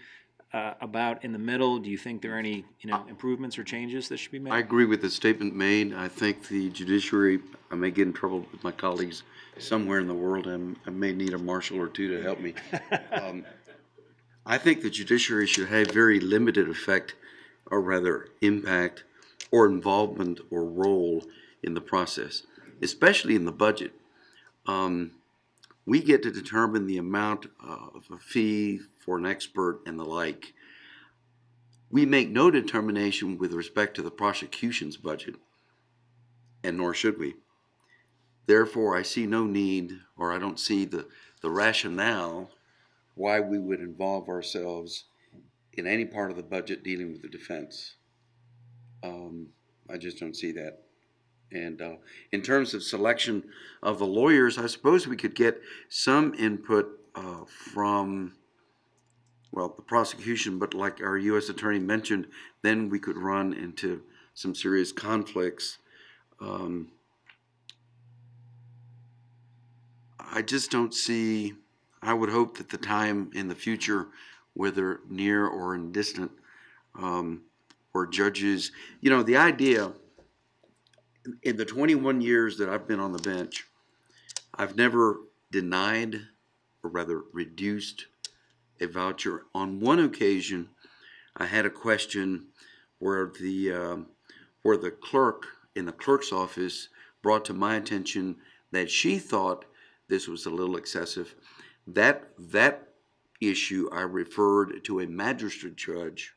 Uh, about in the middle, do you think there are any, you know, improvements or changes that should be made? I agree with the statement made. I think the judiciary, I may get in trouble with my colleagues somewhere in the world, and I may need a marshal or two to help me. [laughs] Um, I think the judiciary should have very limited effect, or rather impact, or involvement or role in the process. especially in the budget. Um, we get to determine the amount of a fee for an expert and the like. We make no determination with respect to the prosecution's budget, and nor should we. Therefore, I see no need, or I don't see the, the rationale why we would involve ourselves in any part of the budget dealing with the defense. Um, I just don't see that. And uh, in terms of selection of the lawyers, I suppose we could get some input uh, from, well, the prosecution, but like our U.S. attorney mentioned, then we could run into some serious conflicts. Um, I just don't see, I would hope that the time in the future, whether near or in distant, um, where judges, you know, the idea, in the 21 years that I've been on the bench, I've never denied, or rather reduced, a voucher. On one occasion, I had a question where the um, where the clerk in the clerk's office brought to my attention that she thought this was a little excessive. That that issue I referred to a magistrate judge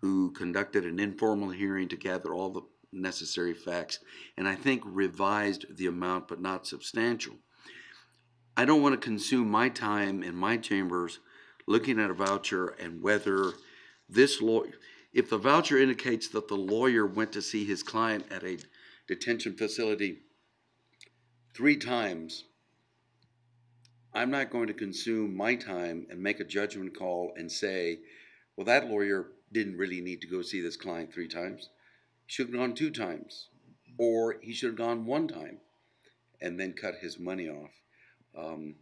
who conducted an informal hearing to gather all the necessary facts, and I think revised the amount, but not substantial. I don't want to consume my time in my chambers looking at a voucher and whether this lawyer, if the voucher indicates that the lawyer went to see his client at a detention facility three times, I'm not going to consume my time and make a judgment call and say, well, that lawyer didn't really need to go see this client three times. Should have gone two times, or he should have gone one time and then cut his money off. Um,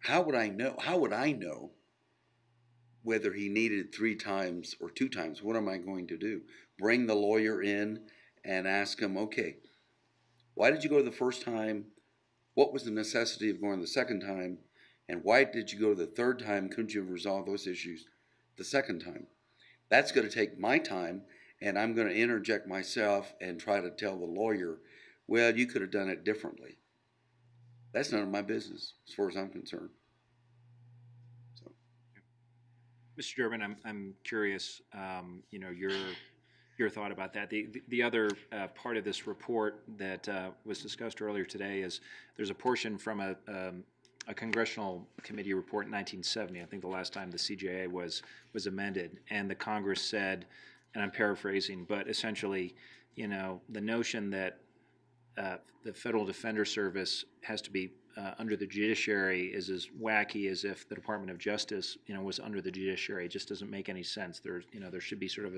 how would I know? How would I know whether he needed three times or two times? What am I going to do? Bring the lawyer in and ask him, okay, why did you go the first time? What was the necessity of going the second time? And why did you go the third time? Couldn't you have resolved those issues the second time? That's going to take my time, and I'm going to interject myself and try to tell the lawyer, well, you could have done it differently. That's none of my business, as far as I'm concerned. So, Mr. Durbin, I'm, I'm curious, um, you know, your, your thought about that. The, the- the other uh, part of this report that uh, was discussed earlier today is, there's a portion from a, um, a congressional committee report in 1970, I think the last time the CJA was, was amended, and the Congress said, and I'm paraphrasing, but essentially, you know, the notion that uh, the Federal Defender Service has to be uh, under the judiciary is as wacky as if the Department of Justice, you know, was under the judiciary. It just doesn't make any sense. There's, you know, there should be sort of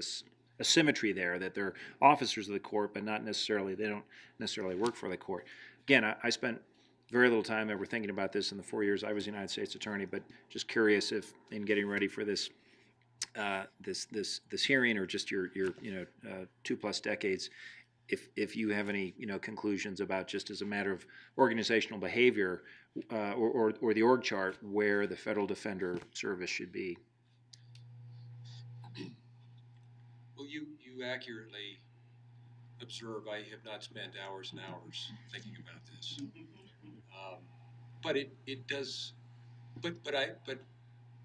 a symmetry there that they're officers of the court, but not necessarily they don't necessarily work for the court. Again, I, I spent very little time ever thinking about this in the four years I was United States Attorney, but just curious if in getting ready for this uh, this this this hearing or just your your you know uh, two plus decades, if if you have any you know conclusions about just as a matter of organizational behavior uh, or, or or the org chart where the federal defender service should be. Well, you, you accurately observe, I have not spent hours and hours thinking about this. Um, But it, it does, but, but I, but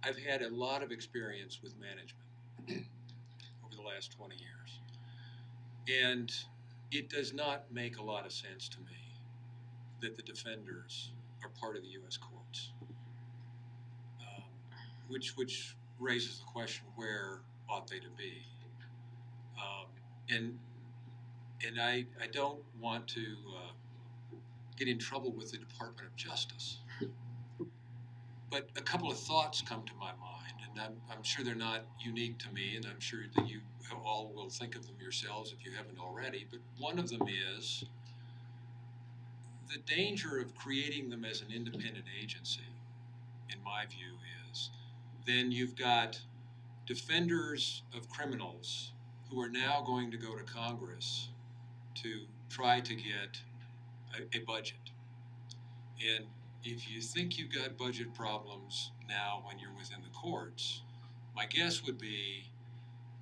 I've had a lot of experience with management [clears throat] over the last twenty years. And it does not make a lot of sense to me that the defenders are part of the US courts. Um, Which, which raises the question, where ought they to be? Um, and and I, I don't want to uh, get in trouble with the Department of Justice. But a couple of thoughts come to my mind, and I'm, I'm sure they're not unique to me, and I'm sure that you all will think of them yourselves if you haven't already. But one of them is the danger of creating them as an independent agency, in my view, is then you've got defenders of criminals who are now going to go to Congress to try to get a, a budget. And if you think you've got budget problems now when you're within the courts, my guess would be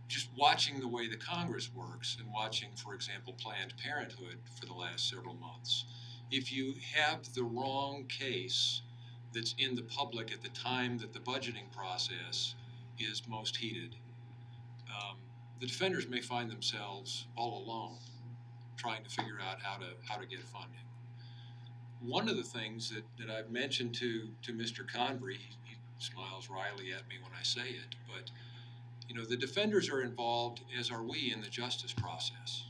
just watching the way the Congress works and watching, for example, Planned Parenthood for the last several months, if you have the wrong case that's in the public at the time that the budgeting process is most heated, um, the defenders may find themselves all alone trying to figure out how to how to get funding. One of the things that, that I've mentioned to to Mr. Convery, he, he smiles wryly at me when I say it, but you know the defenders are involved, as are we, in the justice process.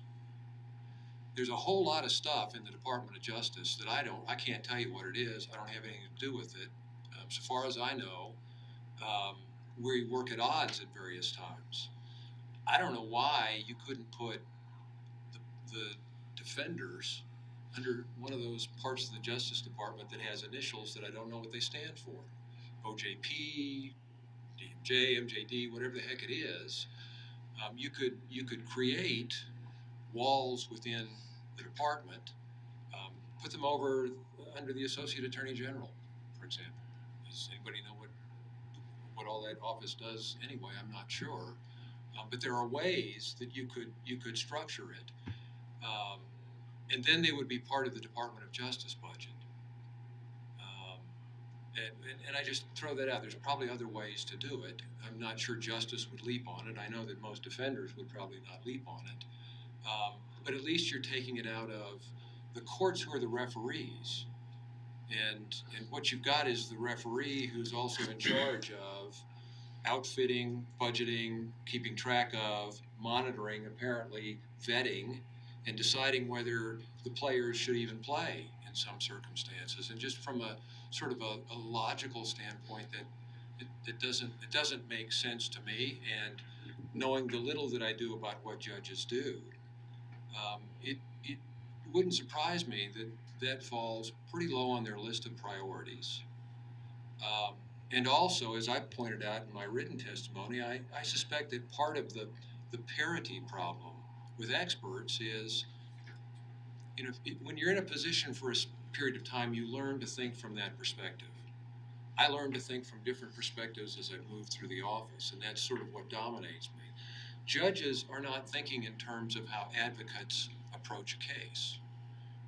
There's a whole lot of stuff in the Department of Justice that I don't, I can't tell you what it is. I don't have anything to do with it. Um, so far as I know, um, we work at odds at various times. I don't know why you couldn't put the, the defenders under one of those parts of the Justice Department that has initials that I don't know what they stand for. OJP, DMJ, MJD, whatever the heck it is. Um, you could you could create walls within the department, um, put them over under the Associate Attorney General, for example. Does anybody know what what all that office does anyway? I'm not sure. Um, but there are ways that you could you could structure it, um, and then they would be part of the Department of Justice budget. Um, and, and, I just throw that out. There's probably other ways to do it. I'm not sure justice would leap on it. I know that most defenders would probably not leap on it. Um, but at least you're taking it out of the courts who are the referees. And, and what you've got is the referee who's also in charge of outfitting, budgeting, keeping track of, monitoring, apparently vetting, and deciding whether the players should even play in some circumstances. And just from a sort of a, a logical standpoint, that it, it doesn't it doesn't make sense to me. And knowing the little that I do about what judges do, um, it it wouldn't surprise me that that falls pretty low on their list of priorities. Um, and also, as I pointed out in my written testimony, I, I suspect that part of the, the parity problem with experts is, you know, when you're in a position for a period of time, you learn to think from that perspective. I learned to think from different perspectives as I moved through the office, and that's sort of what dominates me. Judges are not thinking in terms of how advocates approach a case.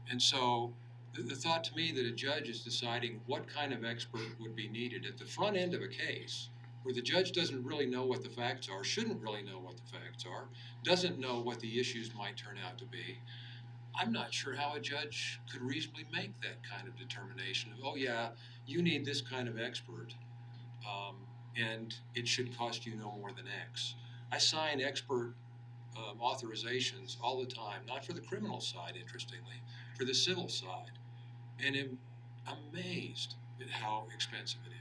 And so the, the thought to me that a judge is deciding what kind of expert would be needed at the front end of a case where the judge doesn't really know what the facts are, shouldn't really know what the facts are, doesn't know what the issues might turn out to be. I'm not sure how a judge could reasonably make that kind of determination of, oh, yeah, you need this kind of expert, um, and it should cost you no more than X. I sign expert um, authorizations all the time, not for the criminal side, interestingly, for the civil side, and am amazed at how expensive it is.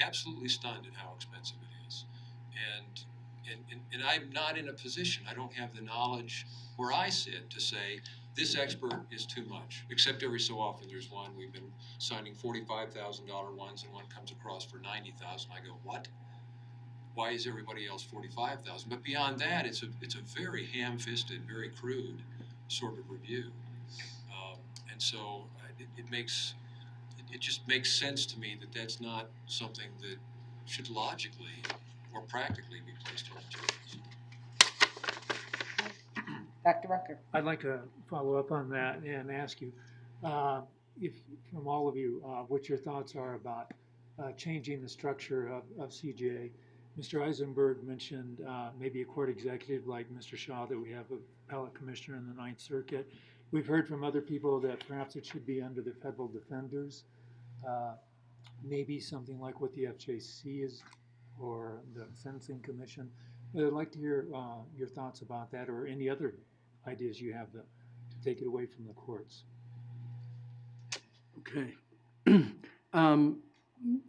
Absolutely stunned at how expensive it is. And, and, and, and I'm not in a position, I don't have the knowledge where I sit to say, this expert is too much. Except every so often there's one, we've been signing $45,000 ones and one comes across for 90,000. I go, what? Why is everybody else 45,000? But beyond that, it's a, it's a very ham-fisted, very crude sort of review. Um, and so uh, it, it makes, it, it just makes sense to me that that's not something that should logically or practically be placed on judges. Dr. Rucker? I'd like to follow up on that and ask you, uh, if, from all of you, uh, what your thoughts are about uh, changing the structure of, of CJA. Mr. Eisenberg mentioned uh, maybe a court executive like Mr. Shaw, that we have a appellate commissioner in the Ninth Circuit. We've heard from other people that perhaps it should be under the federal defenders. Uh, Maybe something like what the FJC is, or the Sentencing Commission. But I'd like to hear uh, your thoughts about that, or any other ideas you have to, to take it away from the courts. Okay. [clears throat] Um,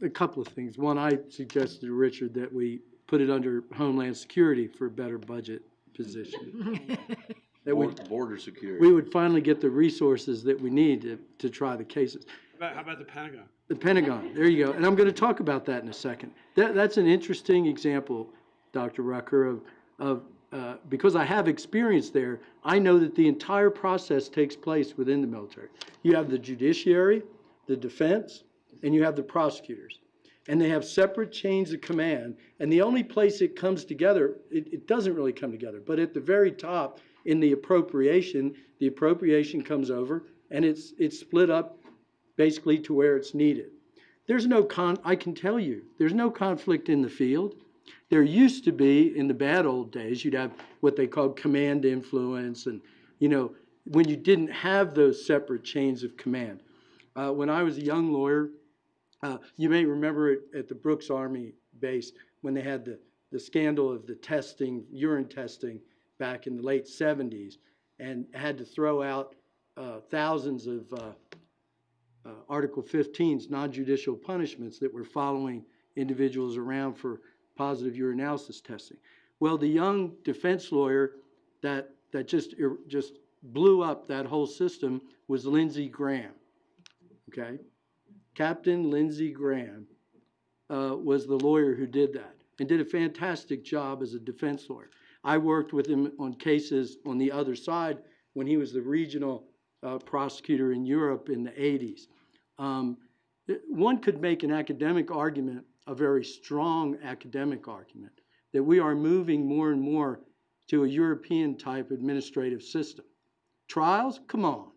A couple of things. One, I suggested to Richard that we put it under Homeland Security for a better budget position. [laughs] That we, Border- Border security. we would finally get the resources that we need to, to try the cases. How about, how about the Pentagon? The Pentagon, there you go. And I'm going to talk about that in a second. That, that's an interesting example, Dr. Rucker, of, of, uh, because I have experience there, I know that the entire process takes place within the military. You have the judiciary, the defense, and you have the prosecutors. and they have separate chains of command. And the only place it comes together, it, it doesn't really come together, but at the very top in the appropriation, the appropriation comes over and it's, it's split up basically to where it's needed. There's no con, I can tell you, there's no conflict in the field. There used to be, in the bad old days, you'd have what they called command influence and, you know, when you didn't have those separate chains of command. Uh, when I was a young lawyer, uh, you may remember it at the Brooks Army base when they had the, the scandal of the testing, urine testing back in the late 70s, and had to throw out uh, thousands of uh, Article 15s, non-judicial punishments that were following individuals around for positive urinalysis testing. Well, the young defense lawyer that, that just, just blew up that whole system was Lindsey Graham, okay? Captain Lindsey Graham uh, was the lawyer who did that and did a fantastic job as a defense lawyer. I worked with him on cases on the other side when he was the regional uh, prosecutor in Europe in the 80s. Um, one could make an academic argument, a very strong academic argument, that we are moving more and more to a European type administrative system. Trials? Come on.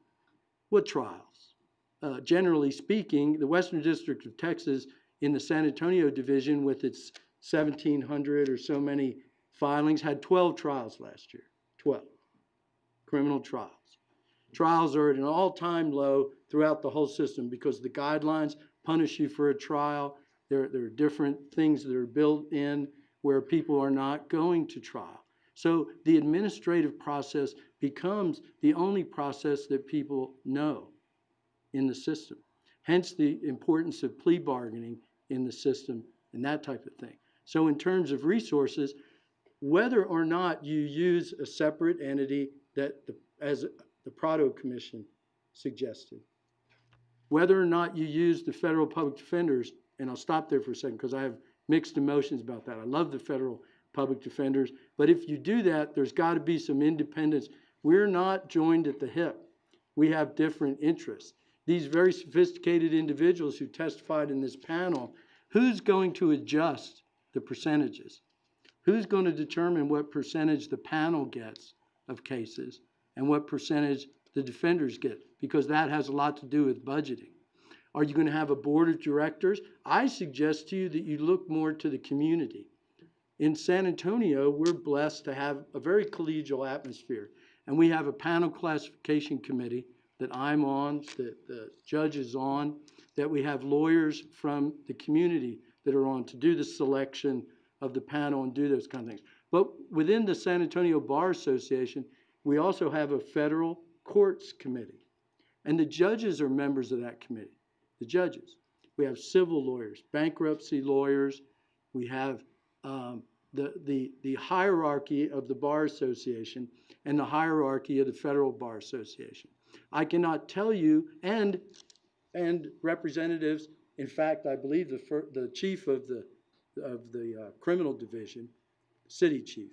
What trials? Uh, generally speaking, the Western District of Texas in the San Antonio division with its 1,700 or so many filings had 12 trials last year. 12 criminal trials. Trials are at an all-time low throughout the whole system because the guidelines punish you for a trial. There, there are different things that are built in where people are not going to trial. So the administrative process becomes the only process that people know in the system. Hence the importance of plea bargaining in the system and that type of thing. So in terms of resources, whether or not you use a separate entity that, the, as the Prado Commission suggested, whether or not you use the federal public defenders, and I'll stop there for a second because I have mixed emotions about that. I love the federal public defenders, but if you do that, there's got to be some independence. We're not joined at the hip. We have different interests. These very sophisticated individuals who testified in this panel, who's going to adjust the percentages? Who's going to determine what percentage the panel gets of cases and what percentage the defenders get? Because that has a lot to do with budgeting. Are you going to have a board of directors? I suggest to you that you look more to the community. In San Antonio, we're blessed to have a very collegial atmosphere. And we have a panel classification committee that I'm on, that the judge is on, that we have lawyers from the community that are on to do the selection of the panel and do those kind of things. But within the San Antonio Bar Association, we also have a federal courts committee. And the judges are members of that committee, the judges. We have civil lawyers, bankruptcy lawyers, we have um, the, the, the hierarchy of the Bar Association and the hierarchy of the Federal Bar Association. I cannot tell you, and, and representatives, in fact, I believe the, the chief of the, of the uh, criminal division, city chief,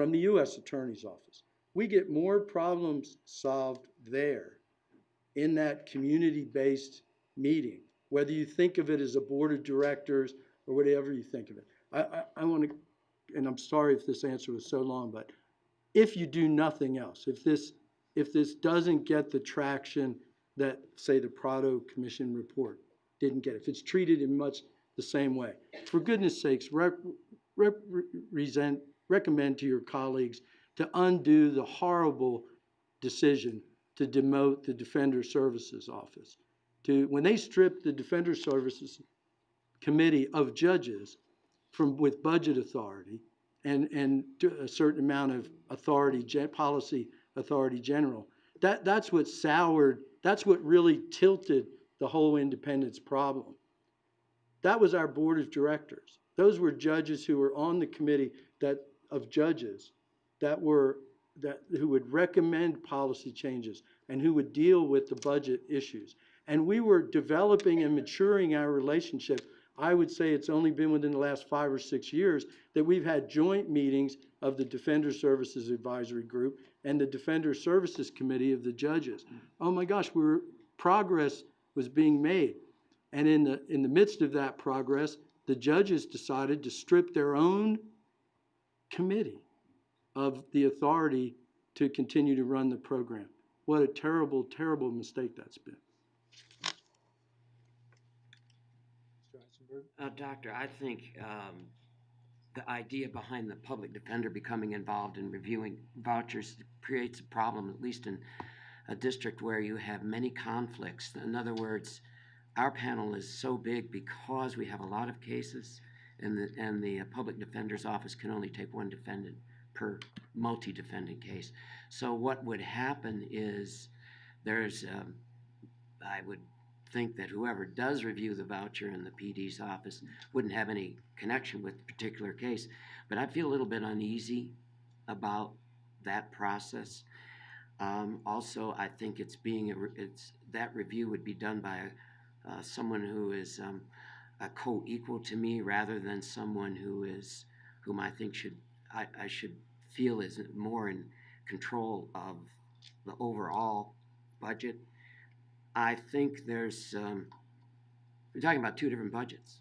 from the U.S. Attorney's Office. We get more problems solved there in that community-based meeting, whether you think of it as a board of directors or whatever you think of it. I, I, I want to, and I'm sorry if this answer was so long, but if you do nothing else, if this, if this doesn't get the traction that, say, the Prado Commission report didn't get, if it's treated in much the same way, for goodness sakes, rep, represent, recommend to your colleagues to undo the horrible decision to demote the Defender Services Office. To, when they stripped the Defender Services Committee of judges from, with budget authority and, and a certain amount of authority, policy authority general, that, that's what soured, that's what really tilted the whole independence problem. That was our board of directors. Those were judges who were on the committee that, of judges that were, that, who would recommend policy changes and who would deal with the budget issues. And we were developing and maturing our relationship. I would say it's only been within the last five or six years that we've had joint meetings of the Defender Services Advisory Group and the Defender Services Committee of the judges. Oh my gosh, we were, progress was being made. And in the, in the midst of that progress, the judges decided to strip their own committee of the authority to continue to run the program. What a terrible, terrible mistake that's been. Mr. Uh, Doctor, I think, um, the idea behind the public defender becoming involved in reviewing vouchers creates a problem, at least in a district where you have many conflicts. In other words, our panel is so big because we have a lot of cases, and the, and the uh, public defender's office can only take one defendant per multi-defendant case. So what would happen is, there's, um, I would think that whoever does review the voucher in the PD's office wouldn't have any connection with the particular case. But I feel a little bit uneasy about that process. Um, also, I think it's being, a it's, that review would be done by uh, someone who is um, a co-equal to me rather than someone who is, whom I think should, I, I should feel is more in control of the overall budget. I think there's, um, we're talking about two different budgets.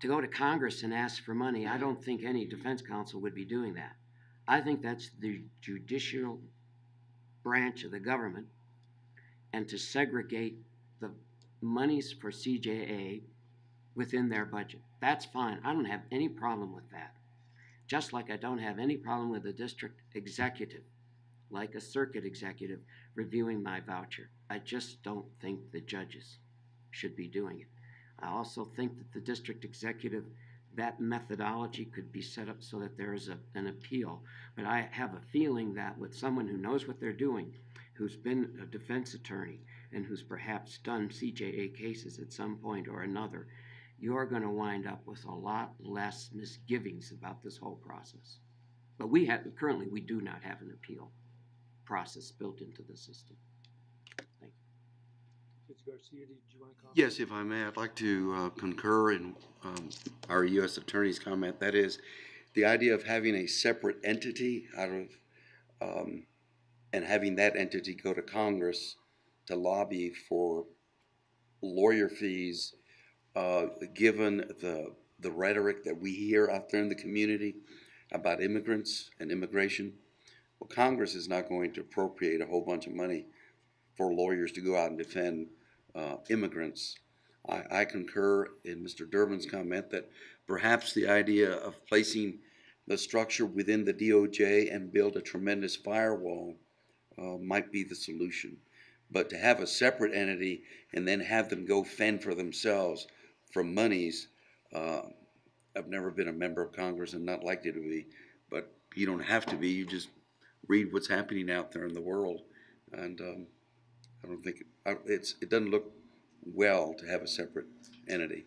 To go to Congress and ask for money, I don't think any defense counsel would be doing that. I think that's the judicial branch of the government. And to segregate the monies for CJA within their budget. That's fine. I don't have any problem with that. Just like I don't have any problem with the district executive, like a circuit executive, reviewing my voucher. I just don't think the judges should be doing it. I also think that the district executive, that methodology could be set up so that there is a, an appeal. But I have a feeling that with someone who knows what they're doing, who's been a defense attorney, and who's perhaps done CJA cases at some point or another, you're gonna wind up with a lot less misgivings about this whole process. But we have, currently, we do not have an appeal process built into the system. Judge Garcia, did you want to comment? Yes, if I may, I'd like to uh, concur in um, our U.S. Attorney's comment. That is, the idea of having a separate entity out of, um, and having that entity go to Congress to lobby for lawyer fees, uh, given the, the rhetoric that we hear out there in the community about immigrants and immigration. Well, Congress is not going to appropriate a whole bunch of money for lawyers to go out and defend uh, immigrants. I, I concur in Mr. Durbin's comment that perhaps the idea of placing the structure within the DOJ and build a tremendous firewall uh, might be the solution. But to have a separate entity and then have them go fend for themselves from monies, uh, I've never been a member of Congress and not likely to be, but you don't have to be. You just read what's happening out there in the world, and um, I don't think it's it doesn't look well to have a separate entity.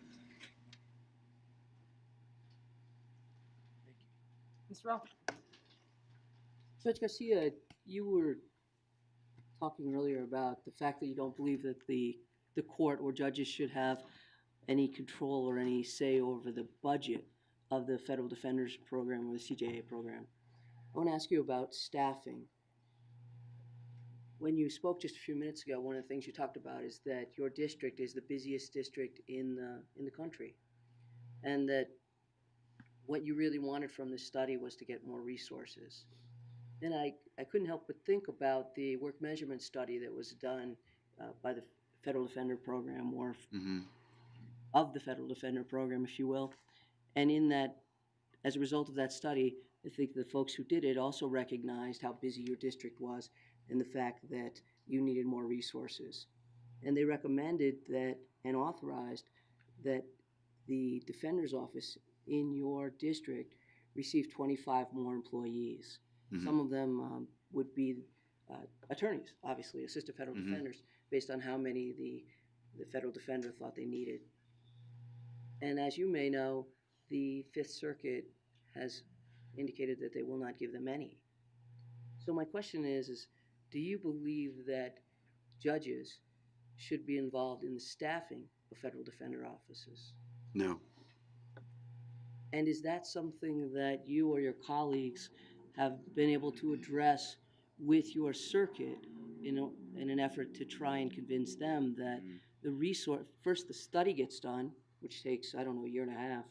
Mr. Ralph? Judge Garcia, you were talking earlier about the fact that you don't believe that the, the court or judges should have any control or any say over the budget of the Federal Defenders Program or the CJA program. I want to ask you about staffing. When you spoke just a few minutes ago, one of the things you talked about is that your district is the busiest district in the, in the country. And that what you really wanted from this study was to get more resources. Then I, I couldn't help but think about the work measurement study that was done uh, by the Federal Defender Program, or Mm-hmm. Of the Federal Defender Program, if you will. And in that, as a result of that study, I think the folks who did it also recognized how busy your district was and the fact that you needed more resources. And they recommended that and authorized that the Defender's Office in your district receive 25 more employees. Mhm. Some of them um, would be uh, attorneys, obviously, assistant federal Mhm. defenders, based on how many the, the federal defender thought they needed. And as you may know, the Fifth Circuit has indicated that they will not give them any. So my question is, is do you believe that judges should be involved in the staffing of federal defender offices? No. And is that something that you or your colleagues have been able to address with your circuit in, a- in an effort to try and convince them that Mm. the resource, first the study gets done, which takes, I don't know, a year and a half.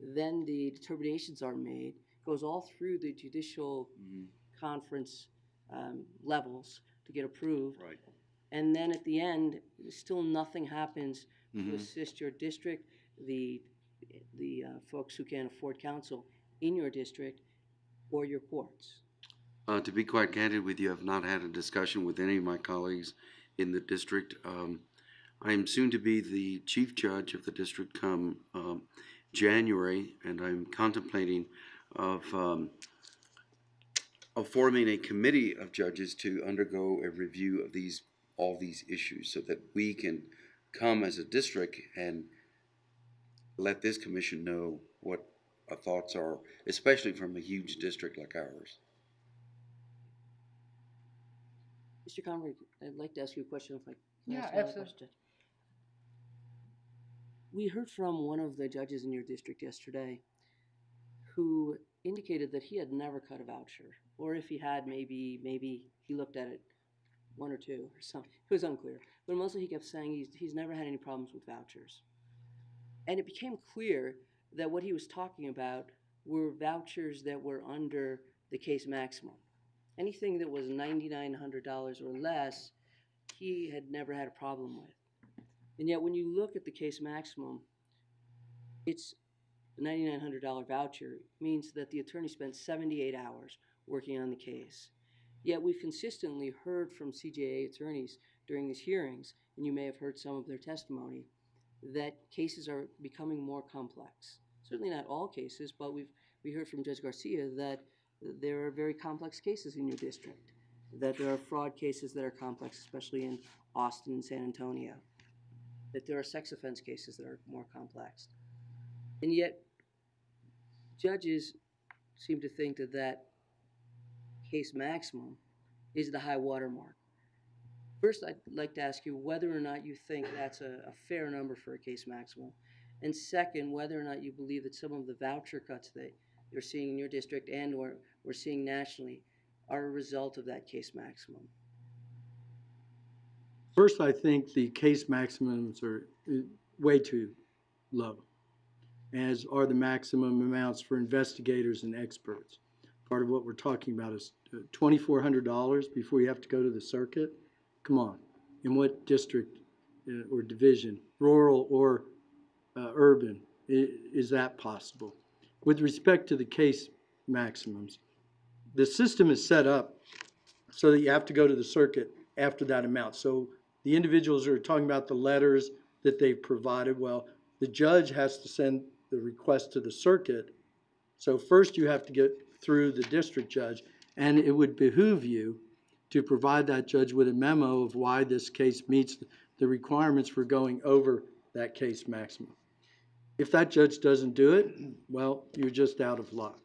Then the determinations are made, goes all through the judicial Mhm. conference um, levels to get approved. Right. And then at the end, still nothing happens to Mhm. assist your district, the, the uh, folks who can't afford counsel in your district, or your courts. Uh, to be quite candid with you, I've not had a discussion with any of my colleagues in the district. Um, I am soon to be the chief judge of the district come, um, January, and I'm contemplating of, um, of forming a committee of judges to undergo a review of these, all these issues, so that we can come as a district and let this commission know what our thoughts are, especially from a huge district like ours. Mr. Convery, I'd like to ask you a question if I can Yeah, ask another absolutely. question. We heard from one of the judges in your district yesterday who indicated that he had never cut a voucher, or if he had, maybe, maybe he looked at it one or two or something. It was unclear. But mostly he kept saying he's, he's never had any problems with vouchers. And it became clear that what he was talking about were vouchers that were under the case maximum. Anything that was ninety-nine hundred dollars or less, he had never had a problem with. And yet, when you look at the case maximum, it's a ninety-nine hundred dollar voucher means that the attorney spent seventy-eight hours working on the case. Yet, we've consistently heard from CJA attorneys during these hearings, and you may have heard some of their testimony, that cases are becoming more complex. Certainly not all cases, but we've we heard from Judge Garcia that there are very complex cases in your district, that there are fraud cases that are complex, especially in Austin and San Antonio, that there are sex offense cases that are more complex. And yet, judges seem to think that that case maximum is the high water mark. First, I'd like to ask you whether or not you think that's a, a fair number for a case maximum. And second, whether or not you believe that some of the voucher cuts that you're seeing in your district and or we're seeing nationally are a result of that case maximum. First, I think the case maximums are uh, way too low, as are the maximum amounts for investigators and experts. Part of what we're talking about is uh, twenty-four hundred dollars before you have to go to the circuit. Come on, in what district uh, or division, rural or uh, urban, is that possible? With respect to the case maximums, the system is set up so that you have to go to the circuit after that amount. So the individuals are talking about the letters that they've provided. Well, the judge has to send the request to the circuit. So first you have to get through the district judge, and it would behoove you to provide that judge with a memo of why this case meets the requirements for going over that case maximum. If that judge doesn't do it, well, you're just out of luck.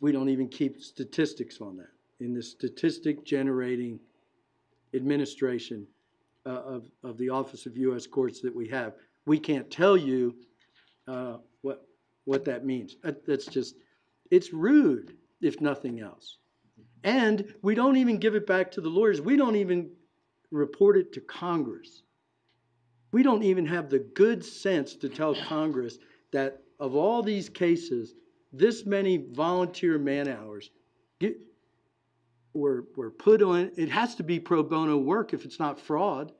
We don't even keep statistics on that. In the statistic generating administration uh, of, of the Office of U.S. Courts that we have, we can't tell you uh, what, what that means. That's just, it's rude, if nothing else. And we don't even give it back to the lawyers. We don't even report it to Congress. We don't even have the good sense to tell Congress that of all these cases, this many volunteer man-hours get, were, were put on, it has to be pro bono work if it's not fraud.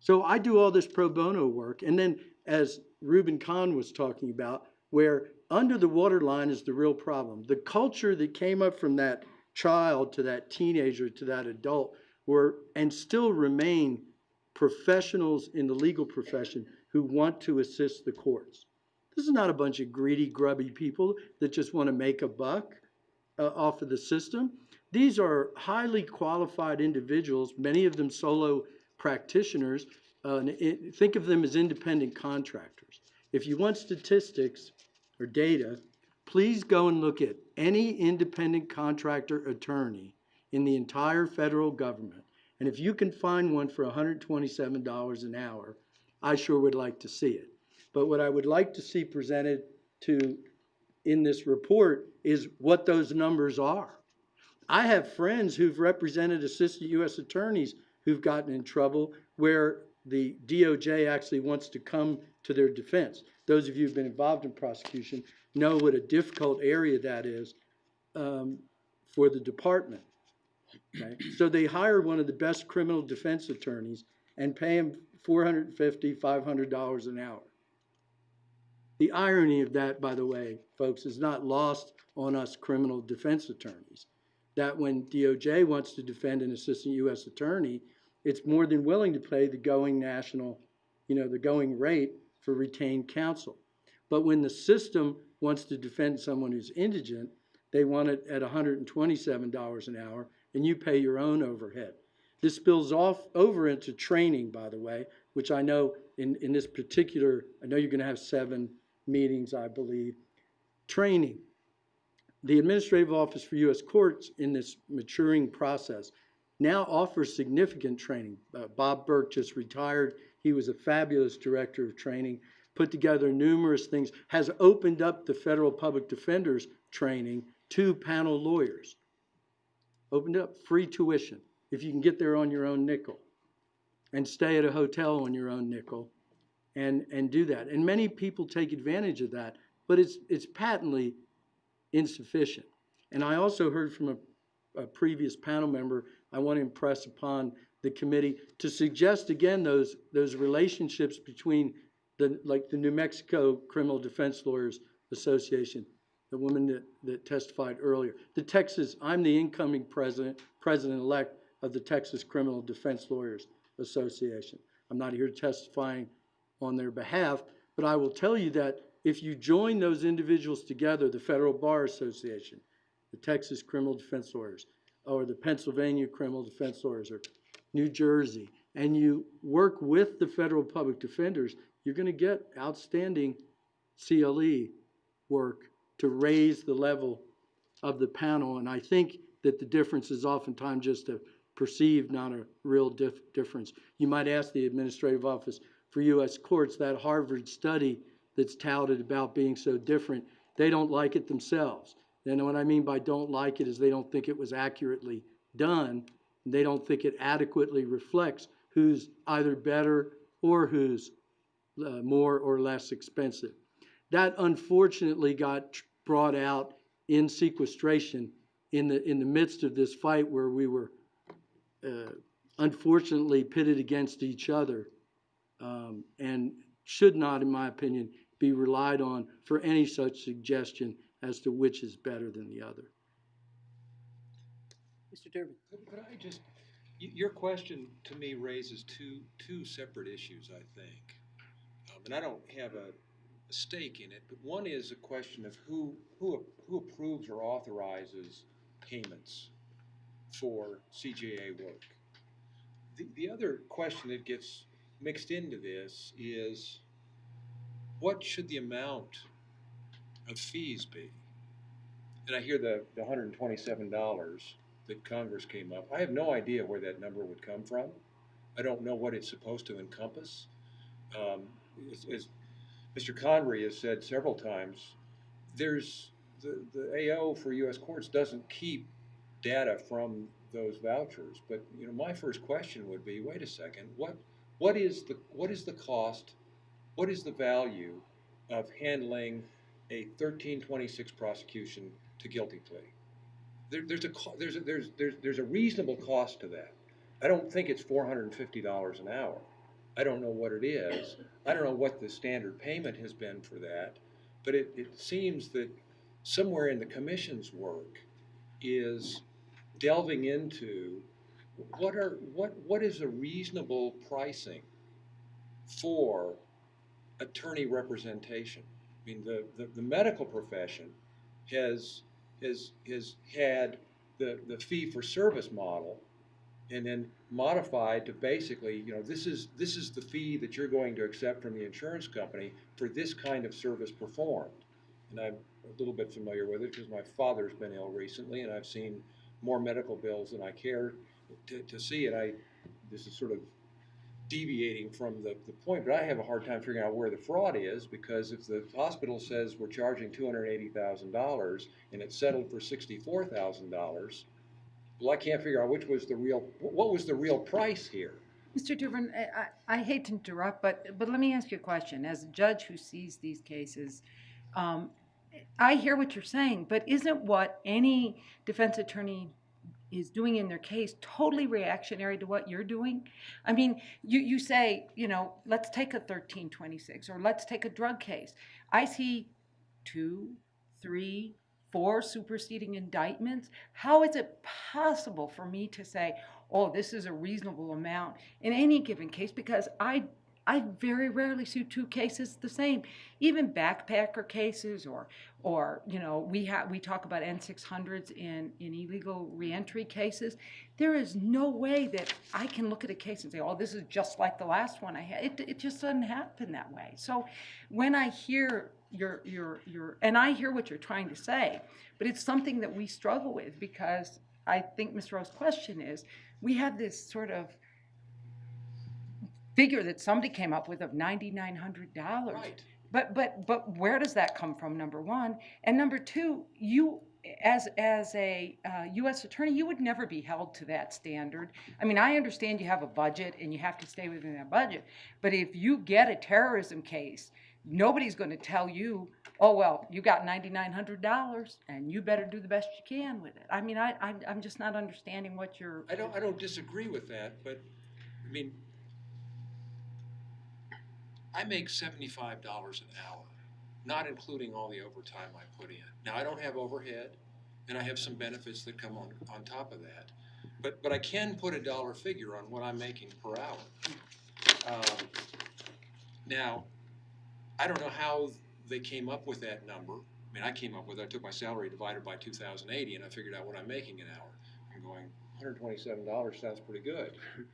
So I do all this pro bono work, and then as Reuben Cahn was talking about, where under the waterline is the real problem. The culture that came up from that child to that teenager to that adult were, and still remain, professionals in the legal profession who want to assist the courts. This is not a bunch of greedy, grubby people that just want to make a buck uh, off of the system. These are highly qualified individuals, many of them solo practitioners. Uh, it- think of them as independent contractors. If you want statistics or data, please go and look at any independent contractor attorney in the entire federal government. And if you can find one for $127 an hour, I sure would like to see it. But what I would like to see presented to, in this report, is what those numbers are. I have friends who've represented assistant U.S. attorneys who've gotten in trouble where the DOJ actually wants to come to their defense. Those of you who've been involved in prosecution know what a difficult area that is um, for the department. Okay? So they hire one of the best criminal defense attorneys and pay him $450, $500 an hour. The irony of that, by the way, folks, is not lost on us criminal defense attorneys. That when DOJ wants to defend an assistant U.S. attorney, it's more than willing to pay the going national, you know, the going rate for retained counsel. But when the system wants to defend someone who's indigent, they want it at $127 an hour, and you pay your own overhead. This spills off over into training, by the way, which I know in, in this particular, I know you're going to have seven meetings, I believe. Training. The Administrative Office for U.S. Courts in this maturing process now offers significant training. Uh, Bob Burke just retired. He was a fabulous director of training, put together numerous things, has opened up the federal public defenders training to panel lawyers. Opened up free tuition if you can get there on your own nickel and stay at a hotel on your own nickel and, and do that. And many people take advantage of that, but it's, it's patently insufficient. And I also heard from a, a previous panel member, I want to impress upon the committee to suggest again those, those relationships between the, like the New Mexico Criminal Defense Lawyers Association, the woman that, that testified earlier. The Texas, I'm the incoming president, president-elect of the Texas Criminal Defense Lawyers Association. I'm not here testifying on their behalf, but I will tell you that if you join those individuals together, the Federal Bar Association, the Texas Criminal Defense Lawyers, or the Pennsylvania Criminal Defense Lawyers, or New Jersey, and you work with the federal public defenders, you're going to get outstanding CLE work to raise the level of the panel. And I think that the difference is oftentimes just a perceived, not a real dif- difference. You might ask the Administrative Office for U.S. Courts, that Harvard study that's touted about being so different, they don't like it themselves. And what I mean by don't like it is they don't think it was accurately done. They don't think it adequately reflects who's either better or who's uh, more or less expensive. That unfortunately got brought out in sequestration in the, in the midst of this fight where we were uh, unfortunately pitted against each other um, and should not, in my opinion, be relied on for any such suggestion as to which is better than the other. Mr. Durbin? Could could I just, your question to me raises two, two separate issues, I think. Um, And I don't have a, a stake in it, but one is a question of who, who, who approves or authorizes payments for CJA work. The, the other question that gets mixed into this is, what should the amount of fees be? And I hear the, the hundred and twenty-seven dollars that Congress came up. I have no idea where that number would come from. I don't know what it's supposed to encompass. Um, as, Mr. Convery has said several times, there's, the, the AO for US courts doesn't keep data from those vouchers. But, you know, my first question would be, wait a second, what, what is the, what is the cost, what is the value of handling a thirteen twenty-six prosecution to guilty plea? There, there's a, there's a, there's, there's, there's a reasonable cost to that. I don't think it's four hundred and fifty dollars an hour. I don't know what it is. I don't know what the standard payment has been for that. But it, it seems that somewhere in the commission's work is delving into what are, what, what is a reasonable pricing for attorney representation? Mean, the, the, the medical profession has, has, has had the, the fee for service model and then modified to basically, you know, this is, this is the fee that you're going to accept from the insurance company for this kind of service performed. And I'm a little bit familiar with it because my father's been ill recently and I've seen more medical bills than I care to, to see. And I, this is sort of deviating from the, the point, but I have a hard time figuring out where the fraud is because if the hospital says we're charging two hundred and it's settled for sixty-four thousand dollars, Well, I can't figure out which was the real, what was the real price here? Mr. I, I I hate to interrupt, but, but let me ask you a question. As a judge who sees these cases, um, I hear what you're saying, but isn't what any defense attorney is doing in their case totally reactionary to what you're doing? I mean, you, you say, you know, let's take a thirteen twenty-six, or let's take a drug case. I see two, three, four superseding indictments. How is it possible for me to say, oh, this is a reasonable amount in any given case? Because I, I very rarely see two cases the same. Even backpacker cases or, or, you know, we have, we talk about N six hundreds in, in illegal reentry cases. There is no way that I can look at a case and say, oh, this is just like the last one I had. It, it just doesn't happen that way. So when I hear your, your, your, and I hear what you're trying to say, but it's something that we struggle with because I think Ms. Rose's question is, we have this sort of figure that somebody came up with of ninety-nine hundred dollars. Right. But, but, but where does that come from, number one? And number two, you, as, as a uh, US attorney, you would never be held to that standard. I mean, I understand you have a budget and you have to stay within that budget, but if you get a terrorism case, nobody's gonna tell you, oh, well, you got ninety-nine hundred dollars and you better do the best you can with it. I mean, I, I'm, I'm just not understanding what you're. I don't, I don't disagree with that, but, I mean, I make seventy-five dollars an hour, not including all the overtime I put in. Now, I don't have overhead, and I have some benefits that come on, on top of that. But, but I can put a dollar figure on what I'm making per hour. Um, Now, I don't know how they came up with that number. I mean, I came up with, it. I took my salary divided by two thousand eighty, and I figured out what I'm making an hour. I'm going, hundred twenty-seven dollars sounds pretty good. [laughs]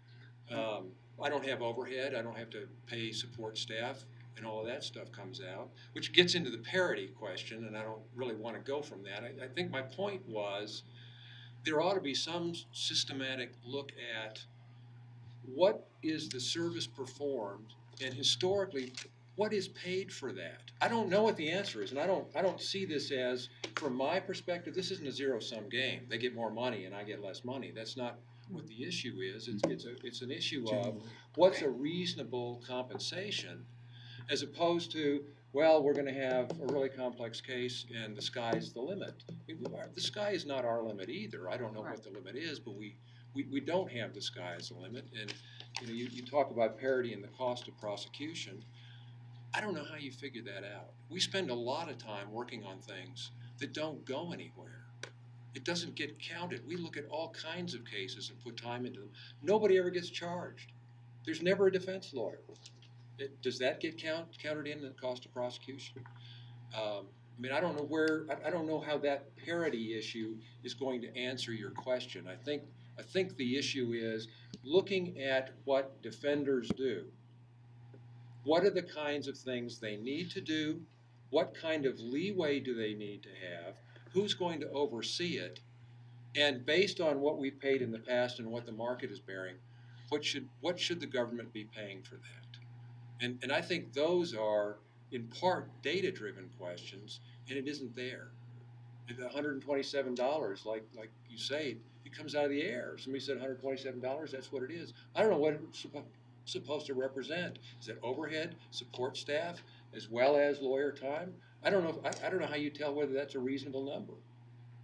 Um, I don't have overhead, I don't have to pay support staff, and all of that stuff comes out, which gets into the parity question, and I don't really wanna go from that. I, I think my point was, there ought to be some systematic look at what is the service performed, and historically, what is paid for that? I don't know what the answer is, and I don't, I don't see this as, from my perspective, this isn't a zero-sum game. They get more money and I get less money. That's not what the issue is. It's, it's a, it's an issue of what's a reasonable compensation as opposed to, well, we're gonna have a really complex case and the sky's the limit. I mean, are- The sky is not our limit either. I don't know what the limit is, but we, we, we don't have the sky as a limit. And, you know, you, you talk about parity and the cost of prosecution. I don't know how you figure that out. We spend a lot of time working on things that don't go anywhere. It doesn't get counted. We look at all kinds of cases and put time into them. Nobody ever gets charged. There's never a defense lawyer. It, does that get count, counted in the cost of prosecution? Um, I mean, I don't know where, I, I don't know how that parity issue is going to answer your question. I think, I think the issue is looking at what defenders do. What are the kinds of things they need to do? What kind of leeway do they need to have? Who's going to oversee it? And based on what we've paid in the past and what the market is bearing, what should, what should the government be paying for that? And, and I think those are, in part, data-driven questions, and it isn't there. The hundred and twenty-seven dollars, like, like you say, it comes out of the air. Somebody said hundred and twenty-seven dollars, that's what it is. I don't know what it's supposed to represent. Is it overhead, support staff, as well as lawyer time? I don't know, I, I don't know how you tell whether that's a reasonable number.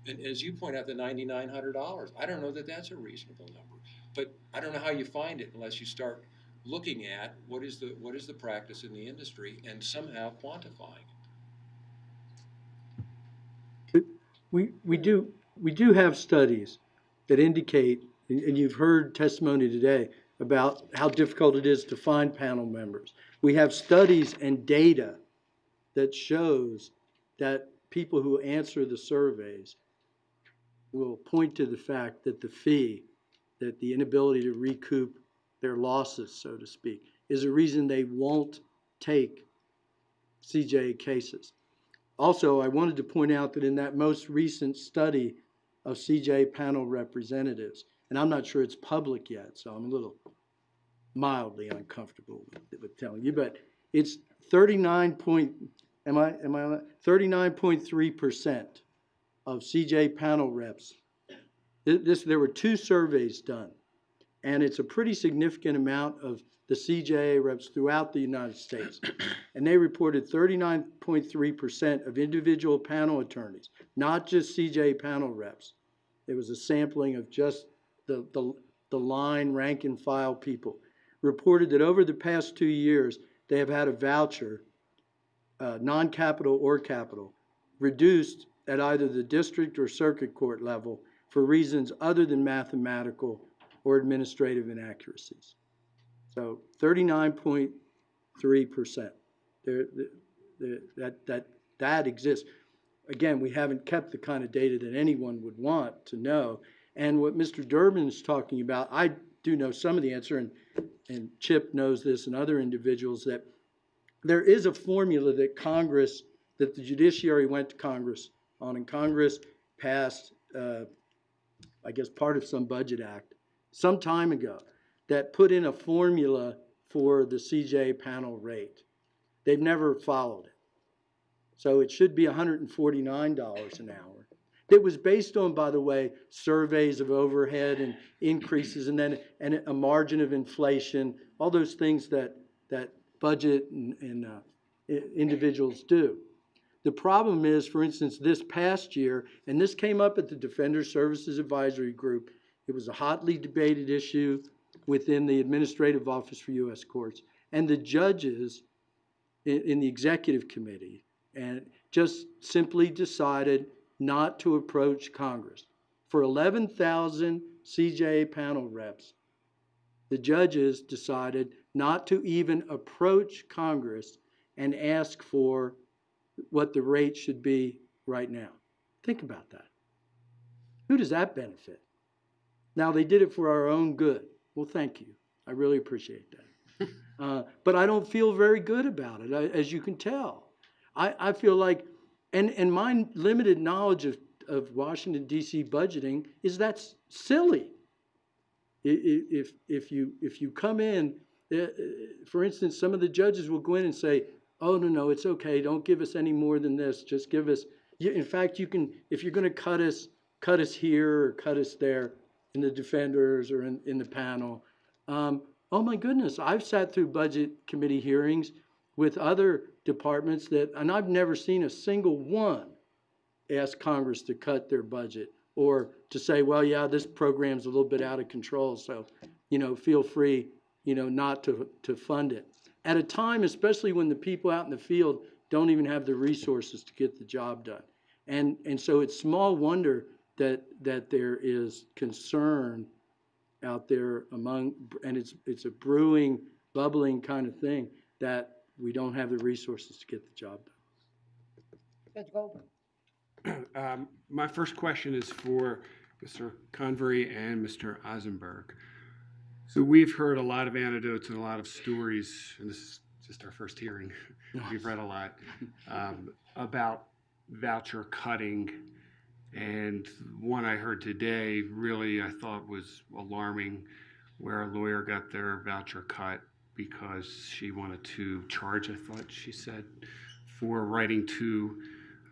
And as you point out, the ninety-nine hundred dollars, I don't know that that's a reasonable number. But I don't know how you find it unless you start looking at what is the, what is the practice in the industry and somehow quantifying it. We, we do, we do have studies that indicate, and you've heard testimony today about how difficult it is to find panel members. We have studies and data that shows that people who answer the surveys will point to the fact that the fee, that the inability to recoup their losses, so to speak, is a reason they won't take CJA cases. Also, I wanted to point out that in that most recent study of CJA panel representatives, and I'm not sure it's public yet, so I'm a little mildly uncomfortable with, with telling you, but it's thirty-nine point, am I, am I, thirty-nine point three percent of CJ panel reps Th- This, there were two surveys done, and it's a pretty significant amount of the CJA reps throughout the United States. [clears throat] And they reported thirty-nine point three percent of individual panel attorneys, not just CJA panel reps. It was a sampling of just the, the, the line rank and file people, reported that over the past two years, they have had a voucher, uh, non-capital or capital, reduced at either the district or circuit court level for reasons other than mathematical or administrative inaccuracies. So thirty-nine point three percent. There, the- the- that, that, that exists. Again, we haven't kept the kind of data that anyone would want to know. And what Mr. Durbin is talking about, I do know some of the answer, and, and Chip knows this and other individuals, that there is a formula that Congress, that the judiciary went to Congress on, and Congress passed, uh, I guess, part of some budget act some time ago that put in a formula for the CJ panel rate. They've never followed it. So it should be hundred and forty-nine dollars an hour. It was based on, by the way, surveys of overhead and increases and then, and a margin of inflation, all those things that, that budget and, and, uh, individuals do. The problem is, for instance, this past year, and this came up at the Defender Services Advisory Group, it was a hotly debated issue within the Administrative Office for U.S. Courts. And the judges in, in the executive committee and just simply decided not to approach Congress. For 11,000 CJA panel reps, the judges decided not to even approach Congress and ask for what the rate should be right now. Think about that. Who does that benefit? Now, they did it for our own good. Well, thank you. I really appreciate that. [laughs] Uh, but I don't feel very good about it, as you can tell. I, I feel like, and, and my limited knowledge of, of Washington DC budgeting is that's silly. If, if you, if you come in, uh, uh, for instance, some of the judges will go in and say, oh, no, no, it's okay, don't give us any more than this, just give us, in fact, you can, if you're gonna cut us, cut us here or cut us there in the defenders or in, in the panel. Um, oh my goodness, I've sat through budget committee hearings with other departments that, and I've never seen a single one ask Congress to cut their budget or to say, well, yeah, this program's a little bit out of control, so, you know, feel free, you know, not to, to fund it. At a time, especially when the people out in the field don't even have the resources to get the job done. And, and so it's small wonder that, that there is concern out there among, and it's, it's a brewing, bubbling kind of thing, that we don't have the resources to get the job done. Judge Goldberg. [clears throat] Um, My first question is for Mr. Convery and Mr. Eisenberg. So we've heard a lot of anecdotes and a lot of stories, and this is just our first hearing. We've read a lot um, about voucher cutting. And one I heard today really I thought was alarming, where a lawyer got their voucher cut because she wanted to charge, I thought she said, for writing to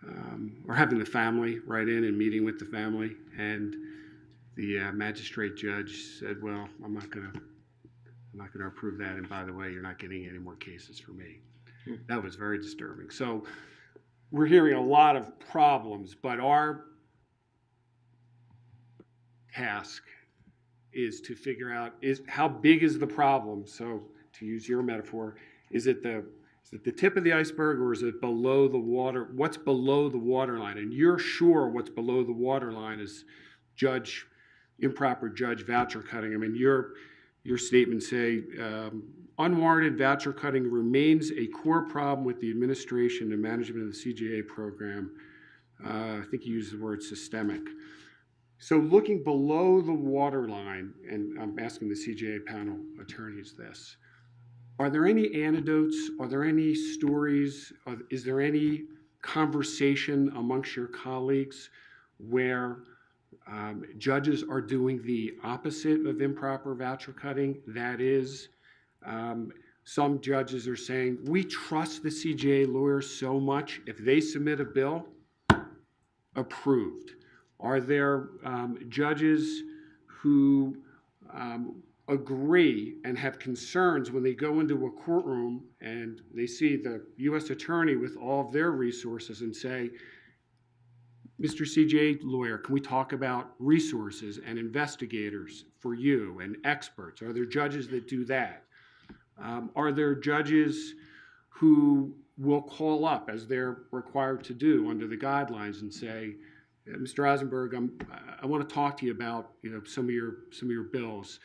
um, or having the family write in and meeting with the family. And the uh, magistrate judge said, "Well, I'm not going to, I'm not going to approve that. And by the way, you're not getting any more cases for me." That was very disturbing. So we're hearing a lot of problems, but our task is to figure out is how big is the problem. So to use your metaphor, is it the is it the tip of the iceberg or is it below the water? What's below the water line? And you're sure what's below the water line is judge, improper judge voucher cutting. I mean, your, your statements say, um, unwarranted voucher cutting remains a core problem with the administration and management of the CJA program. Uh, I think you used the word systemic. So looking below the water line, and I'm asking the CJA panel attorneys this, are there any anecdotes? Are there any stories? Are- Is there any conversation amongst your colleagues where um, judges are doing the opposite of improper voucher cutting? That is, um, some judges are saying, we trust the CJA lawyers so much, if they submit a bill, approved. Are there um, judges who um, agree and have concerns when they go into a courtroom and they see the U.S. attorney with all of their resources and say, Mr. CJ lawyer, can we talk about resources and investigators for you and experts? Are there judges that do that? Um, are there judges who will call up as they're required to do under the guidelines and say, Mr. Eisenberg, I'm, I want to talk to you about, you know, some of your, some of your bills.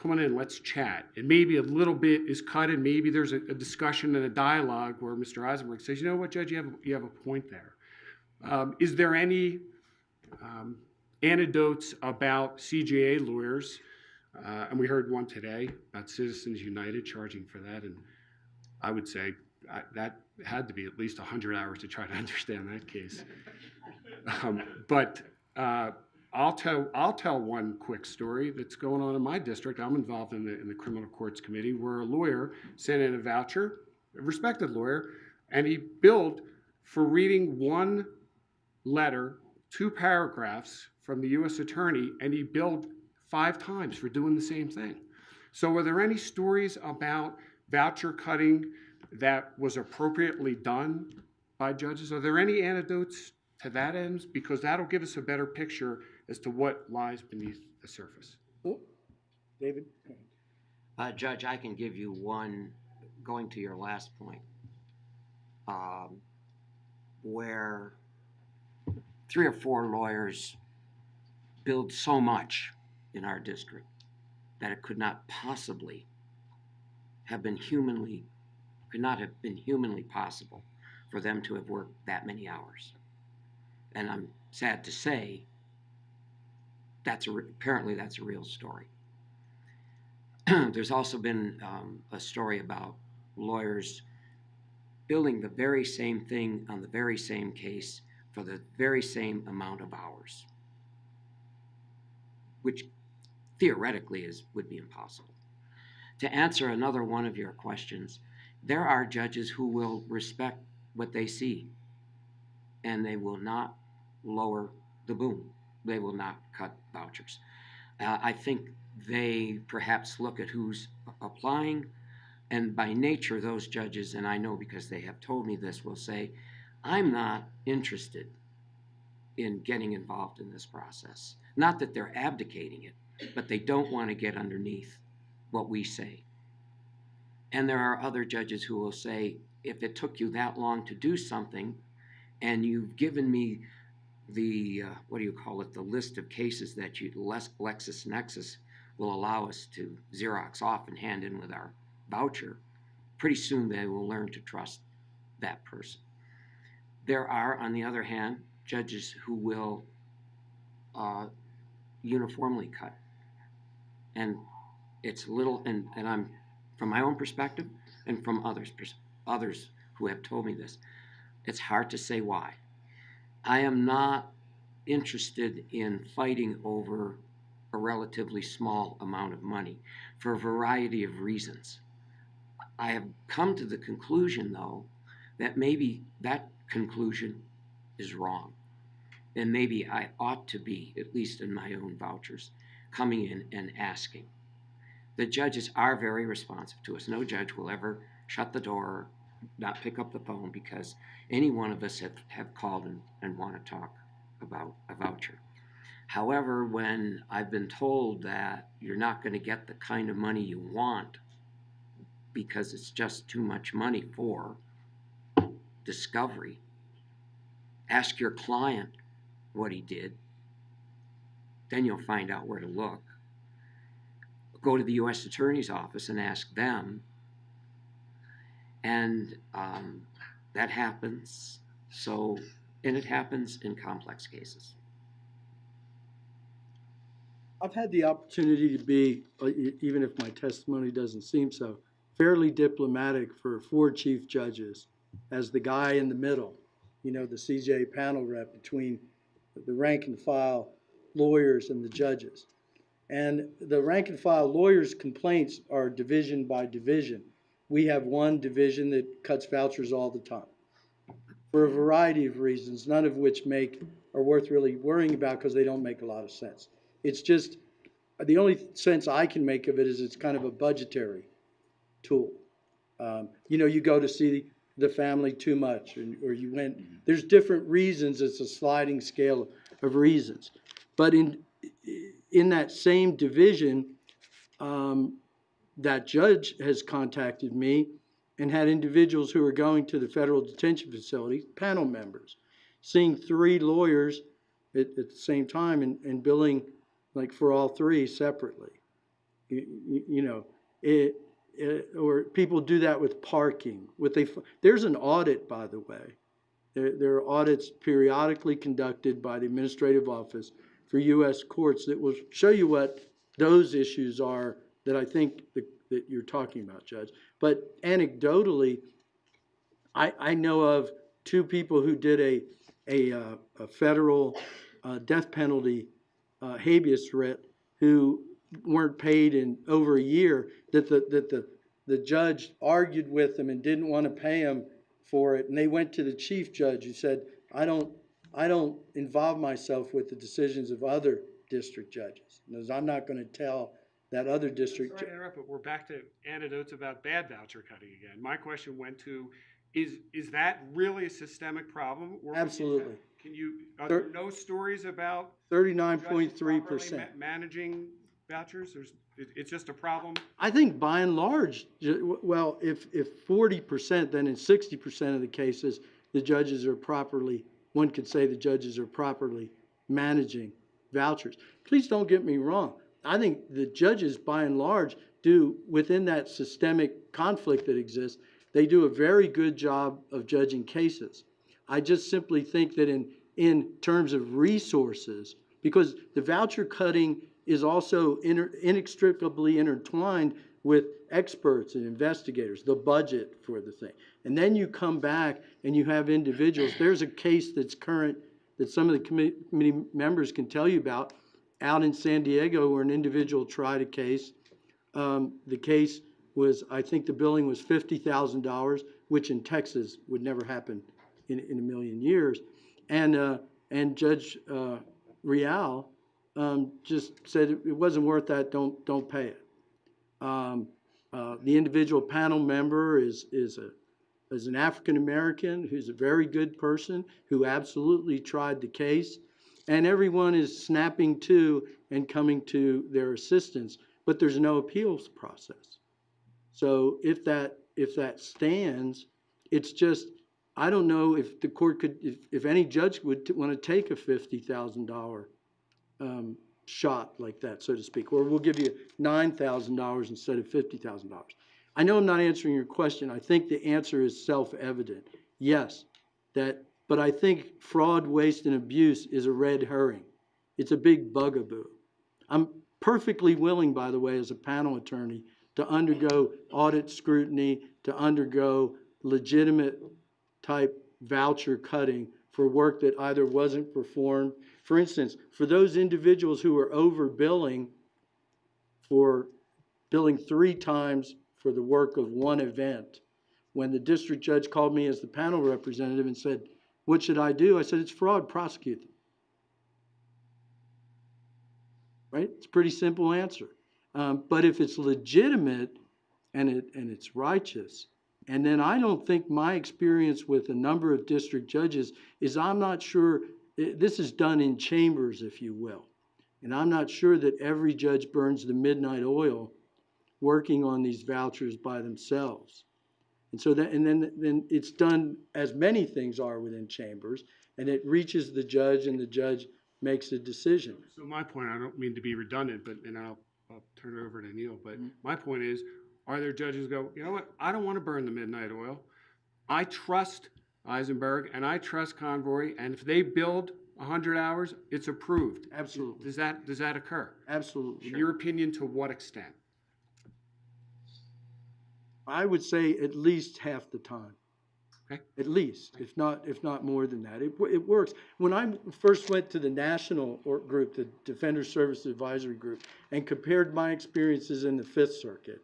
Come on in, let's chat. And maybe a little bit is cut and maybe there's a, a discussion and a dialogue where Mr. Eisenberg says, you know what, Judge, you have, a- you have a point there. Um, is there any um, anecdotes about CJA lawyers? Uh, and we heard one today about Citizens United charging for that, and I would say I, that had to be at least 100 hours to try to [laughs] understand that case. Um, but uh, I'll tell I'll tell one quick story that's going on in my district. I'm involved in the in the criminal courts committee where a lawyer sent in a voucher, a respected lawyer, and he billed for reading one letter, two paragraphs from the U.S. attorney, and he billed five times for doing the same thing. So, are there any stories about voucher cutting that was appropriately done by judges? Are there any anecdotes to that end? Because that'll give us a better picture as to what lies beneath the surface. David? Uh, Judge, I can give you one, going to your last point, um, where three or four lawyers build so much in our district that it could not possibly have been humanly, could not have been humanly possible for them to have worked that many hours. And I'm sad to say, that's a, apparently that's a real story. [clears throat] There's also been um, a story about lawyers billing the very same thing on the very same case for the very same amount of hours, which theoretically is would be impossible. To answer another one of your questions, there are judges who will respect what they see, and they will not lower the boom. They will not cut vouchers. Uh, I think they perhaps look at who's applying, and by nature, those judges, and I know because they have told me this, will say, I'm not interested in getting involved in this process. Not that they're abdicating it, but they don't want to get underneath what we say. And there are other judges who will say, if it took you that long to do something, and you've given me the, uh, what do you call it, the list of cases that you, LexisNexis will allow us to Xerox off and hand in with our voucher, pretty soon they will learn to trust that person. There are, on the other hand, judges who will uh, uniformly cut. And it's little, and, and I'm, from my own perspective and from others, others who have told me this, it's hard to say why. I am not interested in fighting over a relatively small amount of money for a variety of reasons. I have come to the conclusion, though, that maybe that conclusion is wrong. And maybe I ought to be, at least in my own vouchers, coming in and asking. The judges are very responsive to us. No judge will ever shut the door, not pick up the phone, because any one of us have, have called and, and want to talk about a voucher. However, when I've been told that you're not going to get the kind of money you want because it's just too much money for discovery, ask your client what he did, then you'll find out where to look. Go to the U.S. Attorney's Office and ask them. And um, that happens. So, and it happens in complex cases. I've had the opportunity to be, uh, even if my testimony doesn't seem so, fairly diplomatic for four chief judges as the guy in the middle, you know, the CJ panel rep between the rank and file lawyers and the judges. And the rank and file lawyers' complaints are division by division. We have one division that cuts vouchers all the time. for a variety of reasons, none of which make, are worth really worrying about because they don't make a lot of sense. It's just, the only sense I can make of it is it's kind of a budgetary tool. Um, you know, you go to see the family too much, or, or you went, there's different reasons, it's a sliding scale of reasons. But in, in that same division, um, that judge has contacted me and had individuals who are going to the federal detention facility, panel members, seeing three lawyers at, at the same time and, and billing like for all three separately. You, you, know, it, it, or people do that with parking. What they, there's an audit, by the way. There, there are audits periodically conducted by the administrative office for U.S. courts that will show you what those issues are that I think that, that you're talking about, Judge. But anecdotally, I, I know of two people who did a, a, uh, a federal uh, death penalty uh, habeas writ who weren't paid in over a year, that the, that the, the judge argued with them and didn't want to pay them for it. And they went to the chief judge who said, I don't, I don't involve myself with the decisions of other district judges. I'm not going to tell that other district. Sorry to interrupt, but we're back to anecdotes about bad voucher cutting again. My question went to, is, is that really a systemic problem? or Absolutely. Can you, are there Thir- no stories about Thirty-nine judges point three properly percent. ma- managing vouchers? There's, it, it's just a problem? I think by and large, ju- well, if, if forty percent, then in sixty percent of the cases, the judges are properly, one could say the judges are properly managing vouchers. Please don't get me wrong. I think the judges, by and large, do, within that systemic conflict that exists, they do a very good job of judging cases. I just simply think that in, in terms of resources, because the voucher cutting is also inter- inextricably intertwined with experts and investigators, the budget for the thing. And then you come back and you have individuals, there's a case that's current that some of the committee, committee members can tell you about out in San Diego where an individual tried a case. Um, the case was, I think the billing was fifty thousand dollars, which in Texas would never happen in, in a million years. And, uh, and Judge, uh, Real, um, just said it wasn't worth that, don't, don't pay it. Um, uh, the individual panel member is, is a, is an African-American who's a very good person, who absolutely tried the case. And everyone is snapping to and coming to their assistance, but there's no appeals process. So if that, if that stands, it's just, I don't know if the court could, if, if any judge would want to take a fifty thousand dollar um, shot like that, so to speak, or we'll give you nine thousand dollars instead of fifty thousand dollars. I know I'm not answering your question. I think the answer is self-evident. Yes, that, but I think fraud, waste, and abuse is a red herring. It's a big bugaboo. I'm perfectly willing, by the way, as a panel attorney, to undergo audit scrutiny, to undergo legitimate type voucher cutting for work that either wasn't performed. For instance, for those individuals who are overbilling for billing three times for the work of one event, when the district judge called me as the panel representative and said, what should I do? I said, it's fraud, prosecute them. Right? It's a pretty simple answer. Um, but if it's legitimate and it, and it's righteous, and then I don't think my experience with a number of district judges is I'm not sure, eh, this is done in chambers, if you will. And I'm not sure that every judge burns the midnight oil working on these vouchers by themselves. And so that, and then, then it's done as many things are within chambers, and it reaches the judge and the judge makes a decision. So my point, I don't mean to be redundant, but, and I'll, I'll turn it over to Neil, but mm-hmm. my point is, are there judges who go, you know what, I don't want to burn the midnight oil. I trust Eisenberg and I trust Convery, and if they build hundred hours, it's approved. Absolutely, Does that, does that occur? absolutely. In your opinion, to what extent? I would say at least half the time. Okay. At least, if not, if not more than that. It, it works. When I first went to the national group, the Defender Service Advisory Group, and compared my experiences in the Fifth Circuit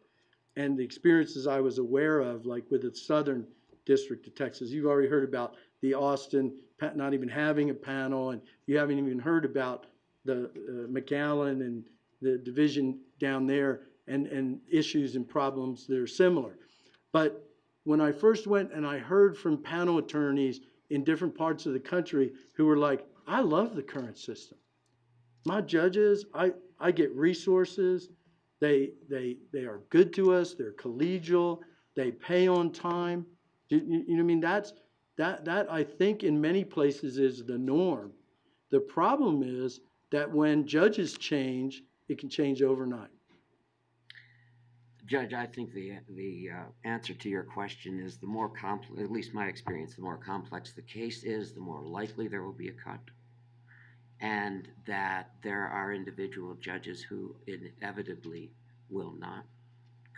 and the experiences I was aware of, like with the Southern District of Texas, you've already heard about the Austin, not even having a panel, and you haven't even heard about the uh, McAllen and the division down there and, and issues and problems that are similar. But when I first went and I heard from panel attorneys in different parts of the country who were like, I love the current system. My judges, I, I get resources, they, they, they are good to us, they're collegial, they pay on time. You, you, you know what I mean? That's, that, that I think in many places is the norm. The problem is that when judges change, it can change overnight. Judge, I think the, the uh, answer to your question is the more complex, at least my experience, the more complex the case is, the more likely there will be a cut. And that there are individual judges who inevitably will not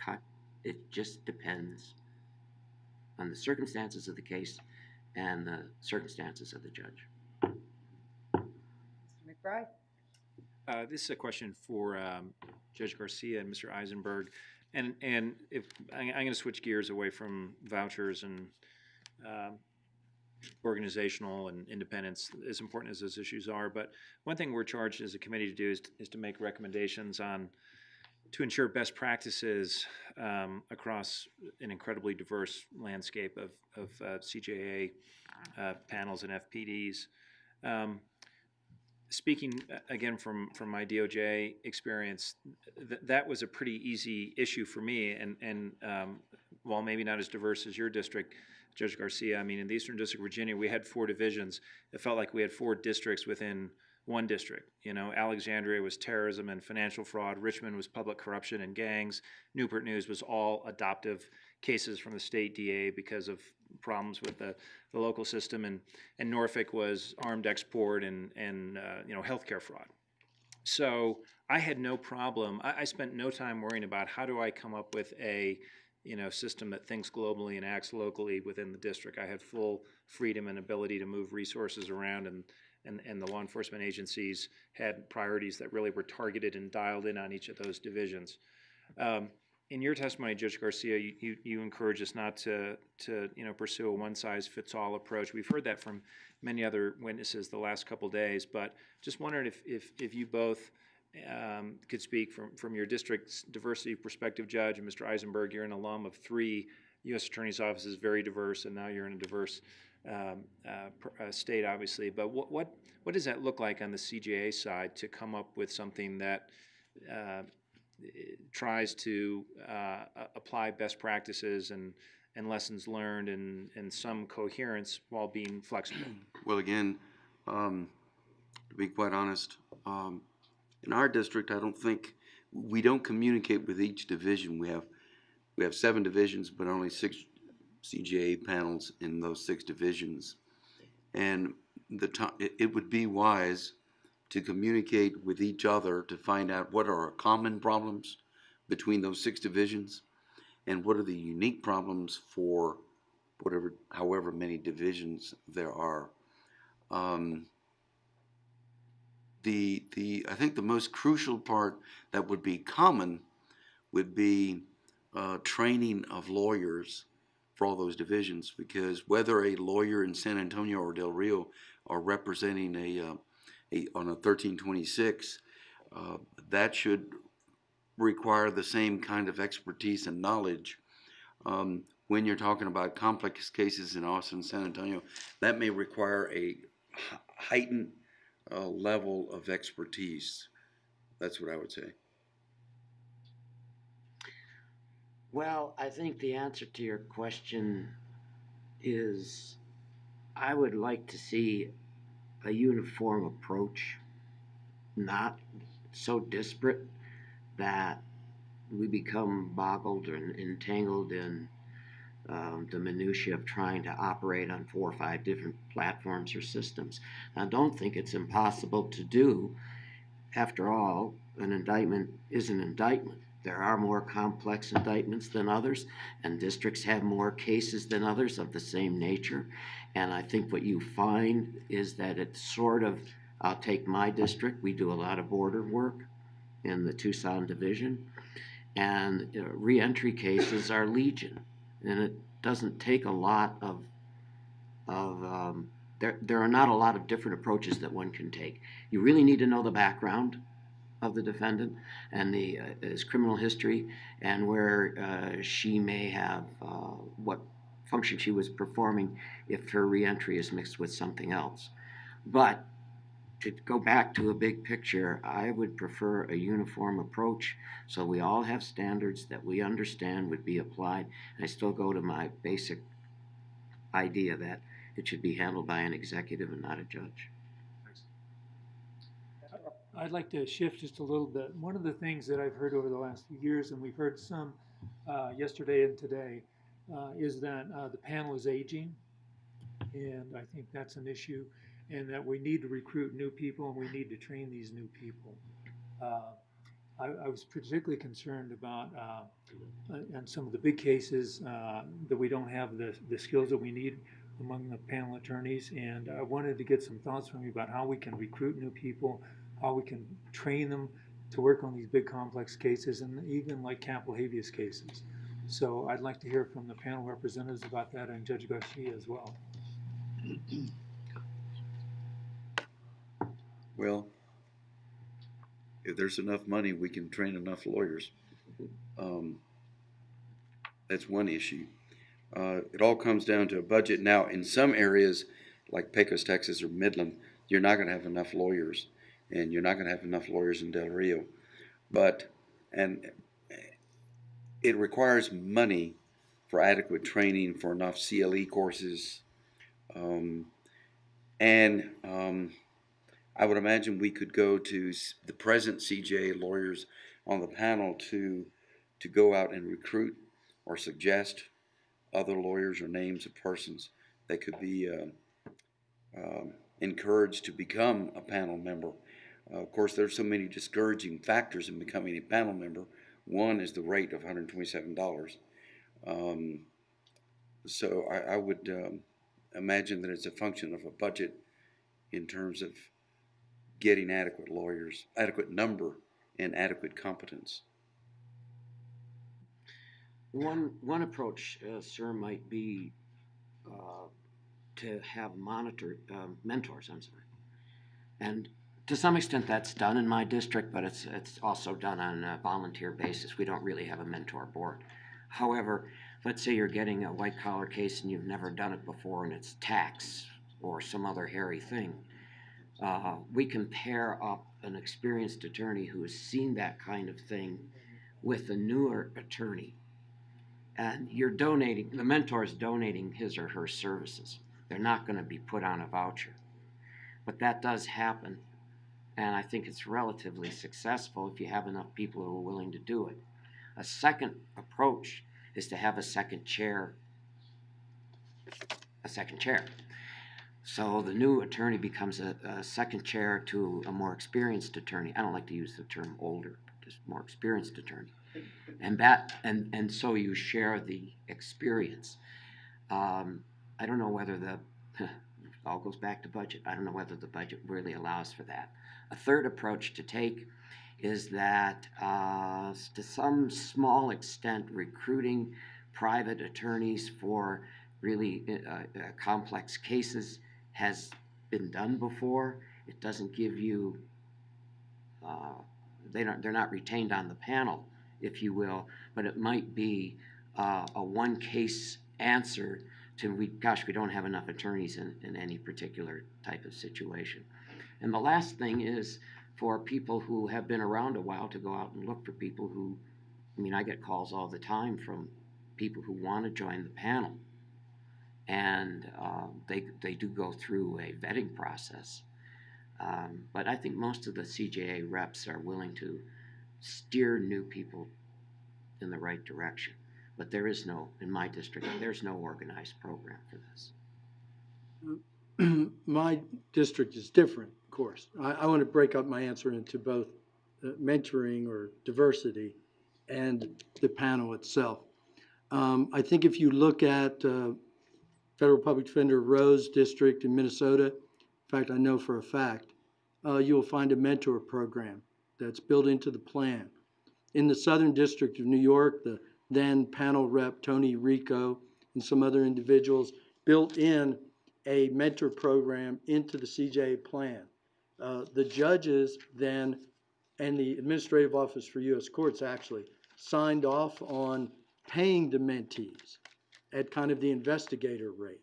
cut. It just depends on the circumstances of the case and the circumstances of the judge. Mr. MacBride? Uh, this is a question for um, Judge Garcia and Mr. Eisenberg. And, and if, I- I'm going to switch gears away from vouchers and um, organizational and independence, as important as those issues are. But one thing we're charged as a committee to do is, is to make recommendations on, to ensure best practices um, across an incredibly diverse landscape of, of uh, CJA uh, panels and FPDs. Um, speaking uh, again from from my DOJ experience, th- that was a pretty easy issue for me. And and um, while maybe not as diverse as your district, Judge Garcia, I mean, in the Eastern District of Virginia, we had four divisions. It felt like we had four districts within one district. You know, Alexandria was terrorism and financial fraud. Richmond was public corruption and gangs. Newport News was all adoptive cases from the state DA because of problems with the, the local system, and and Norfolk was armed export and and uh, you know healthcare fraud. So I had no problem. I, I spent no time worrying about how do I come up with a you know system that thinks globally and acts locally within the district. I had full freedom and ability to move resources around and. And, and the law enforcement agencies had priorities that really were targeted and dialed in on each of those divisions. Um, in your testimony, Judge Garcia, you, you, encourage us not to, to, you know, pursue a one-size-fits-all approach. We've heard that from many other witnesses the last couple days, but just wondered if, if, if you both um, could speak from, from your district's diversity perspective, Judge, and Mr. Eisenberg, you're an alum of three U.S. Attorney's offices, very diverse, and now you're in a diverse um, uh, uh, state, obviously. But what, what, what does that look like on the CJA side to come up with something that uh, tries to uh, apply best practices and, and lessons learned and, and some coherence while being flexible. [clears throat] Well, again, um, to be quite honest, um, in our district, I don't think, we don't communicate with each division. We have, we have seven divisions, but only six CJA panels in those six divisions. And the ti- it, it would be wise to communicate with each other to find out what are common problems between those six divisions and what are the unique problems for whatever, however many divisions there are. Um, the, the, I think the most crucial part that would be common would be uh, training of lawyers for all those divisions because whether a lawyer in San Antonio or Del Rio are representing a, uh, on a 1326, uh, that should require the same kind of expertise and knowledge. Um, when you're talking about complex cases in Austin, San Antonio, that may require a heightened uh, level of expertise. That's what I would say. Well, I think the answer to your question is I would like to see a uniform approach, not so disparate that we become boggled and entangled in um, the minutiae of trying to operate on four or five different platforms or systems. I don't think it's impossible to do. After all, an indictment is an indictment. There are more complex indictments than others, and districts have more cases than others of the same nature. And I think what you find is that it's sort of, I'll take my district, we do a lot of border work in the Tucson division, and know, reentry cases are legion. And it doesn't take a lot of of, um, there, there are not a lot of different approaches that one can take. You really need to know the background of the defendant and the, uh, his criminal history and where, uh, she may have, uh, what function she was performing if her reentry is mixed with something else. But to go back to a big picture, I would prefer a uniform approach so we all have standards that we understand would be applied. And I still go to my basic idea that it should be handled by an executive and not a judge. I'd like to shift just a little bit. One of the things that I've heard over the last few years, and we've heard some uh, yesterday and today, uh, is that uh, the panel is aging. And I think that's an issue, and that we need to recruit new people and we need to train these new people. Uh, I, I was particularly concerned about, uh, in some of the big cases, uh, that we don't have the, the skills that we need among the panel attorneys. And I wanted to get some thoughts from you about how we can recruit new people, how we can train them to work on these big complex cases and even like capital habeas cases. So I'd like to hear from the panel representatives about that and Judge Garcia as well. Well, if there's enough money, we can train enough lawyers. Um, That's one issue. Uh, It all comes down to a budget. Now, in some areas, like Pecos, Texas, or Midland, you're not gonna have enough lawyers, and you're not gonna have enough lawyers in Del Rio. But, and it requires money for adequate training, for enough CLE courses. Um, and, um, I would imagine we could go to the present CJA lawyers on the panel to, to go out and recruit or suggest other lawyers or names of persons that could be, um, um, encouraged to become a panel member. Uh, of course, there's so many discouraging factors in becoming a panel member. One is the rate of hundred and twenty-seven dollars. Um, so I, I would, um, imagine that it's a function of a budget in terms of getting adequate lawyers, adequate number, and adequate competence. One, one approach, uh, sir, might be, uh, to have monitor, um, mentors, I'm sorry. And to some extent, that's done in my district, but it's, it's also done on a volunteer basis. We don't really have a mentor board. However, let's say you're getting a white collar case and you've never done it before and it's tax or some other hairy thing. Uh, we can pair up an experienced attorney who has seen that kind of thing with a newer attorney. And you're donating, the mentor is donating his or her services. They're not gonna be put on a voucher. But that does happen, and I think it's relatively successful if you have enough people who are willing to do it. A second approach is to have a second chair, a second chair. So the new attorney becomes a, a second chair to a more experienced attorney. I don't like to use the term older, just more experienced attorney. And that, and, and so you share the experience. Um, I don't know whether the, [laughs] all goes back to budget. I don't know whether the budget really allows for that. A third approach to take is that, uh, to some small extent, recruiting private attorneys for really uh, uh, complex cases has been done before. It doesn't give you, uh, they don't, they're not retained on the panel, if you will, but it might be uh, a one case answer to, we, gosh, we don't have enough attorneys in, in any particular type of situation. And the last thing is for people who have been around a while to go out and look for people who, I mean, I get calls all the time from people who want to join the panel. And uh, they, they do go through a vetting process. Um, but I think most of the CJA reps are willing to steer new people in the right direction. But there is no, in my district, there's no organized program for this. [clears throat] My district is different, course. I, I want to break up my answer into both uh, mentoring or diversity and the panel itself. Um, I think if you look at, uh, Federal Public Defender Roe's District in Minnesota, in fact, I know for a fact, uh, you'll find a mentor program that's built into the plan. In the Southern District of New York, the then panel rep Tony Ricco and some other individuals built in a mentor program into the CJA plan. Uh, the judges then, and the Administrative Office for U.S. Courts actually, signed off on paying the mentees at kind of the investigator rate.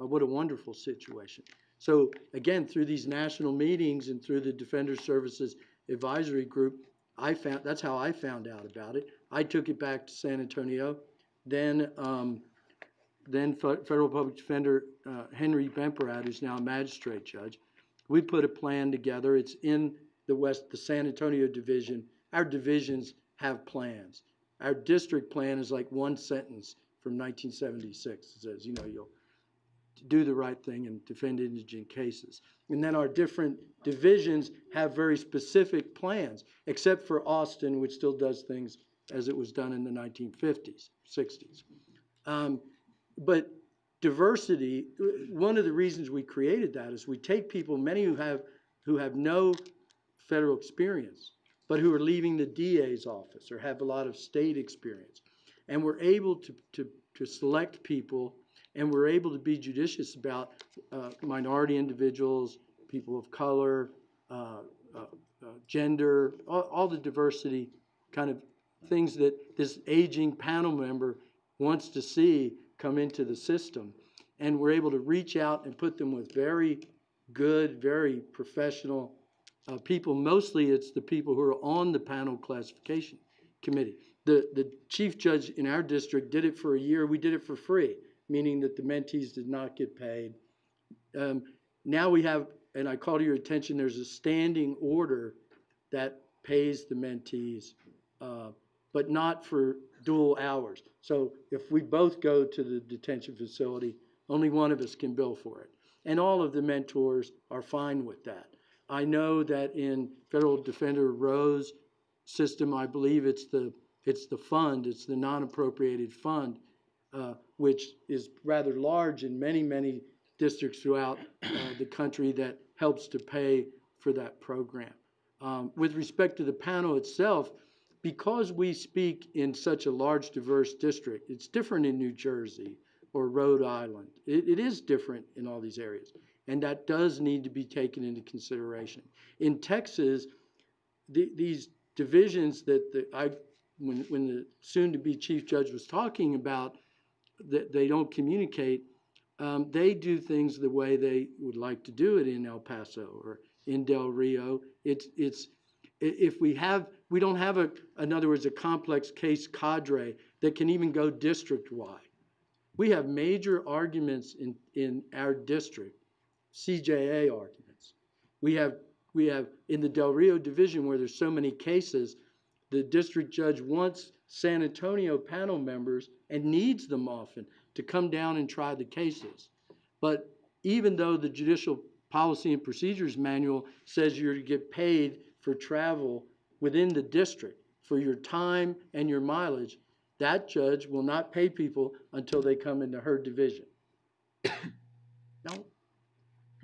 Uh, what a wonderful situation. So again, through these national meetings and through the Defender Services Advisory Group, I found, that's how I found out about it. I took it back to San Antonio. Then, um, then Federal Public Defender, uh, Henry Bemporad, who's now a magistrate judge, we put a plan together. It's in the West, the San Antonio division. Our divisions have plans. Our district plan is like one sentence from nineteen seventy-six. It says, you know, you'll do the right thing and defend indigent cases. And then our different divisions have very specific plans, except for Austin, which still does things as it was done in the nineteen fifties, sixties. Um, but diversity, one of the reasons we created that is we take people, many who have, who have no federal experience, but who are leaving the DA's office or have a lot of state experience. And we're able to, to, to select people and we're able to be judicious about uh, minority individuals, people of color, uh, uh, uh, gender, all, all the diversity kind of things that this aging panel member wants to see come into the system. And we're able to reach out and put them with very good, very professional uh, people. Mostly it's the people who are on the panel classification committee. The, the chief judge in our district did it for a year. We did it for free, meaning that the mentees did not get paid. Um, now we have, and I call to your attention, there's a standing order that pays the mentees, uh, but not for dual hours. So if we both go to the detention facility, only one of us can bill for it. And all of the mentors are fine with that. I know that in Federal Defender Roe's system, I believe it's the, it's the fund, it's the non-appropriated fund, uh, which is rather large in many, many districts throughout uh, the country that helps to pay for that program. Um, with respect to the panel itself, because we speak in such a large, diverse district, it's different in New Jersey or Rhode Island. It, it is different in all these areas, and that does need to be taken into consideration. In Texas, the, these divisions that the, I, when, when the soon-to-be chief judge was talking about, that they don't communicate, um, they do things the way they would like to do it in El Paso or in Del Rio. It's, it's, if we have, we don't have a, in other words, a complex case cadre that can even go district-wide. We have major arguments in, in our district, CJA arguments. We have, we have, in the Del Rio division where there's so many cases, the district judge wants San Antonio panel members and needs them often to come down and try the cases. But even though the Judicial Policy and Procedures Manual says you're to get paid for travel within the district for your time and your mileage, that judge will not pay people until they come into her division. [coughs]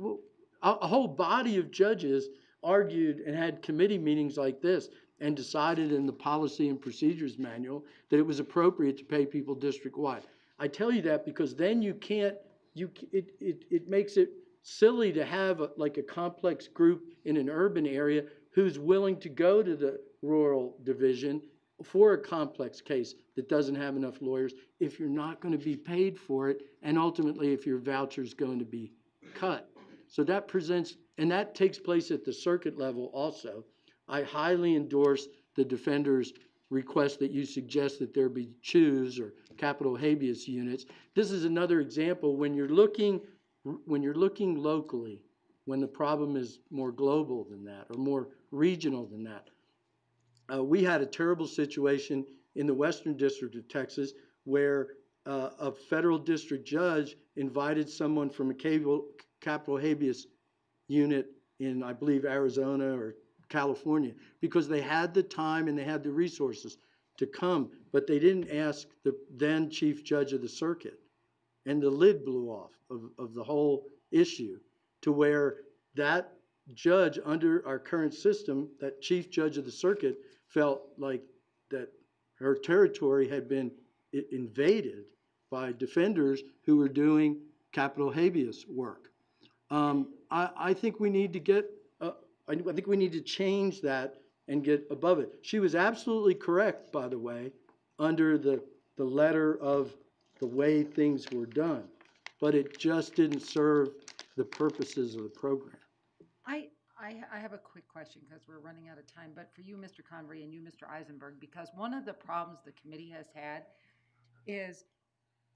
No. A, whole body of judges argued and had committee meetings like this and decided in the Policy and Procedures Manual that it was appropriate to pay people district-wide. I tell you that because then you can't, you, it, it, it makes it silly to have a- like a complex group in an urban area who's willing to go to the rural division for a complex case that doesn't have enough lawyers if you're not going to be paid for it and ultimately if your voucher is going to be cut. So that presents, and that takes place at the circuit level also. I highly endorse the defender's request that you suggest that there be CHUs or capital habeas units. This is another example when you're looking, when you're looking locally, when the problem is more global than that or more regional than that. Uh, we had a terrible situation in the Western District of Texas where uh, a federal district judge invited someone from a cable, capital habeas unit in, I believe, Arizona or California, because they had the time and they had the resources to come, but they didn't ask the then chief judge of the circuit. And the lid blew off of, of the whole issue to where that judge under our current system, that chief judge of the circuit, felt like that her territory had been invaded by defenders who were doing capital habeas work. Um, I, I think we need to get, uh, I, I think we need to change that and get above it. She was absolutely correct, by the way, under the, the letter of the way things were done. But it just didn't serve the purposes of the program. I, I, I have a quick question because we're running out of time, but for you, Mr. Convery, and you, Mr. Eisenberg, because one of the problems the committee has had is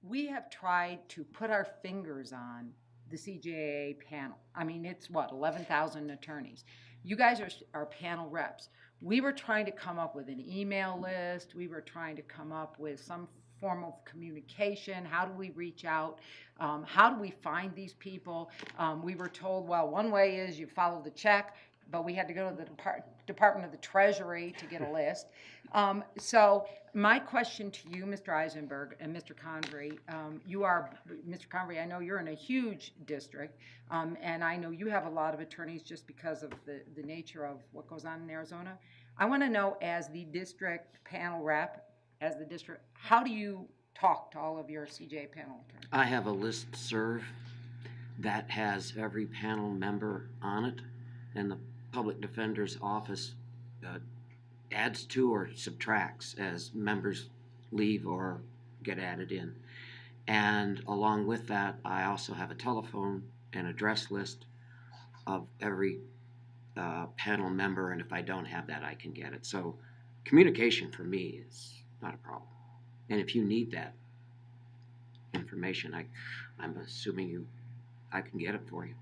we have tried to put our fingers on the CJA panel. I mean, it's what, eleven thousand attorneys. You guys are, are panel reps. We were trying to come up with an email list. We were trying to come up with some form of communication. How do we reach out? Um, how do we find these people? Um, we were told, well, one way is you follow the check, but we had to go to the Depart- Department of the Treasury to get a [laughs] list. Um, so my question to you, Mr. Eisenberg and Mr. Convery, um, you are, Mr. Convery, I know you're in a huge district, um, and I know you have a lot of attorneys just because of the, the nature of what goes on in Arizona. I want to know, as the district panel rep, as the district, how do you talk to all of your CJ panel attorneys? I have a list serve that has every panel member on it, and the public defender's office uh, adds to or subtracts as members leave or get added in. And along with that, I also have a telephone and address list of every uh, panel member, and if I don't have that, I can get it. So communication for me is not a problem. And if you need that information, I, I'm assuming you, I can get it for you.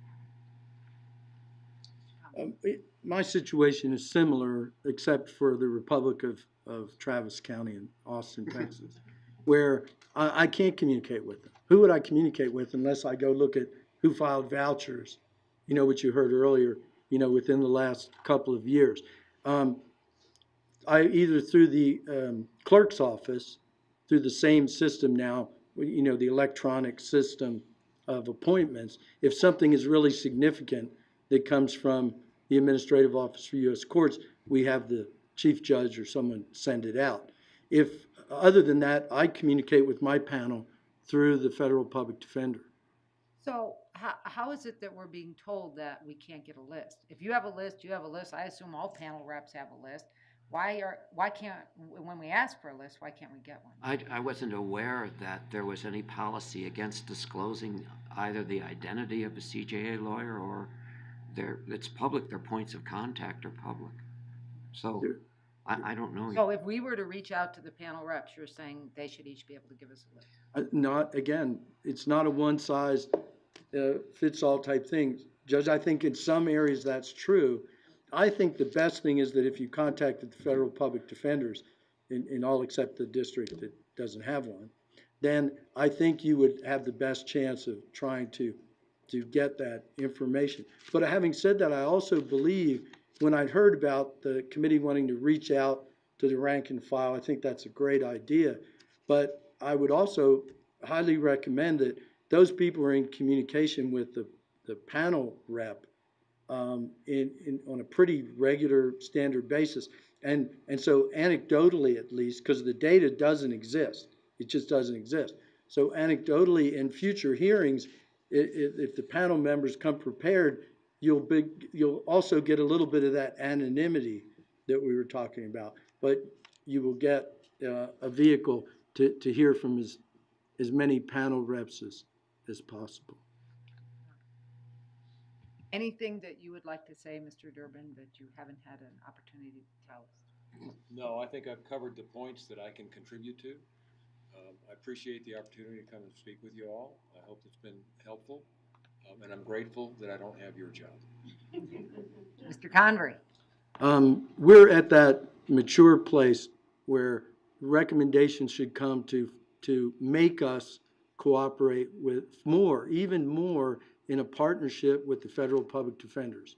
Um, it- My situation is similar, except for the Republic of, of Travis County in Austin, [laughs] Texas, where I, I can't communicate with them. Who would I communicate with unless I go look at who filed vouchers? You know, what you heard earlier, you know, within the last couple of years. Um, I, either through the, um, clerk's office, through the same system now, you know, the electronic system of appointments, if something is really significant that comes from the Administrative Office for U.S. Courts, we have the chief judge or someone send it out. If, other than that, I communicate with my panel through the federal public defender. So how, how is it that we're being told that we can't get a list? If you have a list, you have a list. I assume all panel reps have a list. Why are, why can't, when we ask for a list, why can't we get one? I, I wasn't aware that there was any policy against disclosing either the identity of a CJA lawyer or their, it's public, their points of contact are public. So, I, I don't know. So if we were to reach out to the panel reps, you're saying they should each be able to give us a list? Uh, Not, again, it's not a one-size uh, fits-all type thing. Judge, I think in some areas that's true. I think the best thing is that if you contacted the federal public defenders, in, all except the district that doesn't have one, then I think you would have the best chance of trying to, to get that information. But having said that, I also believe, when I'd heard about the committee wanting to reach out to the rank and file, I think that's a great idea. But I would also highly recommend that those people are in communication with the, the panel rep um, in, in, on a pretty regular, standard basis. And, and so anecdotally at least, because the data doesn't exist, it just doesn't exist. So anecdotally, in future hearings, i- i- if the panel members come prepared, you'll be, you'll also get a little bit of that anonymity that we were talking about. But you will get uh, a vehicle to, to hear from as, as many panel reps as, as possible. Anything that you would like to say, Mr. Durbin, that you haven't had an opportunity to tell us? No, I think I've covered the points that I can contribute to. Um, I appreciate the opportunity to come and speak with you all. I hope it's been helpful, um, and I'm grateful that I don't have your job. Mr. Convery? Um, we're at that mature place where recommendations should come to, to make us cooperate with more, even more in a partnership with the federal public defenders.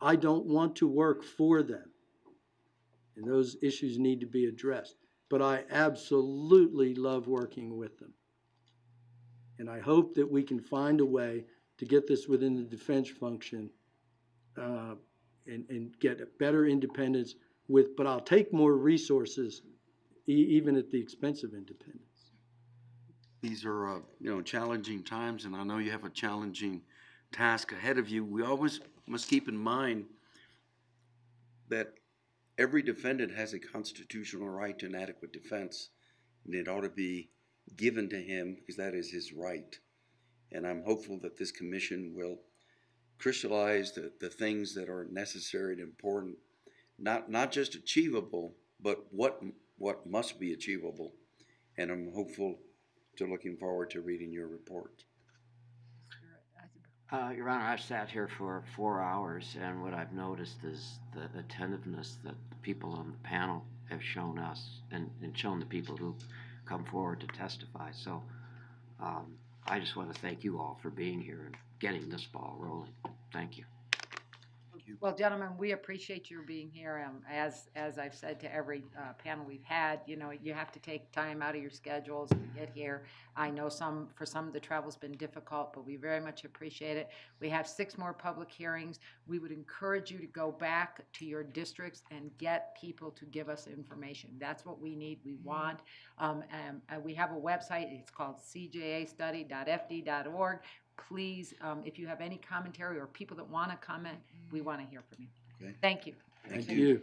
I don't want to work for them. And those issues need to be addressed. But I absolutely love working with them. And I hope that we can find a way to get this within the defense function, uh, and, and get a better independence with, but I'll take more resources, e- even at the expense of independence. These are, uh, you know, challenging times, and I know you have a challenging task ahead of you. We always must keep in mind that every defendant has a constitutional right to an adequate defense, and it ought to be given to him because that is his right. And I'm hopeful that this commission will crystallize the, the things that are necessary and important, not, not just achievable, but what, what must be achievable. And I'm hopeful to looking forward to reading your report. Uh, Your Honor, I've sat here for four hours, and what I've noticed is the attentiveness that the people on the panel have shown us and, and shown the people who come forward to testify. So, um, I just want to thank you all for being here and getting this ball rolling. Thank you. Well, gentlemen, we appreciate your being here. Um, as, as I've said to every, uh, panel we've had, you know, you have to take time out of your schedules to get here. I know some, for some, the travel's been difficult, but we very much appreciate it. We have six more public hearings. We would encourage you to go back to your districts and get people to give us information. That's what we need, we want. Um, and, uh, we have a website, it's called cjastudy.fd.org. Please, um, if you have any commentary or people that want to comment, we want to hear from you. Okay. Thank you. Thank Thank you.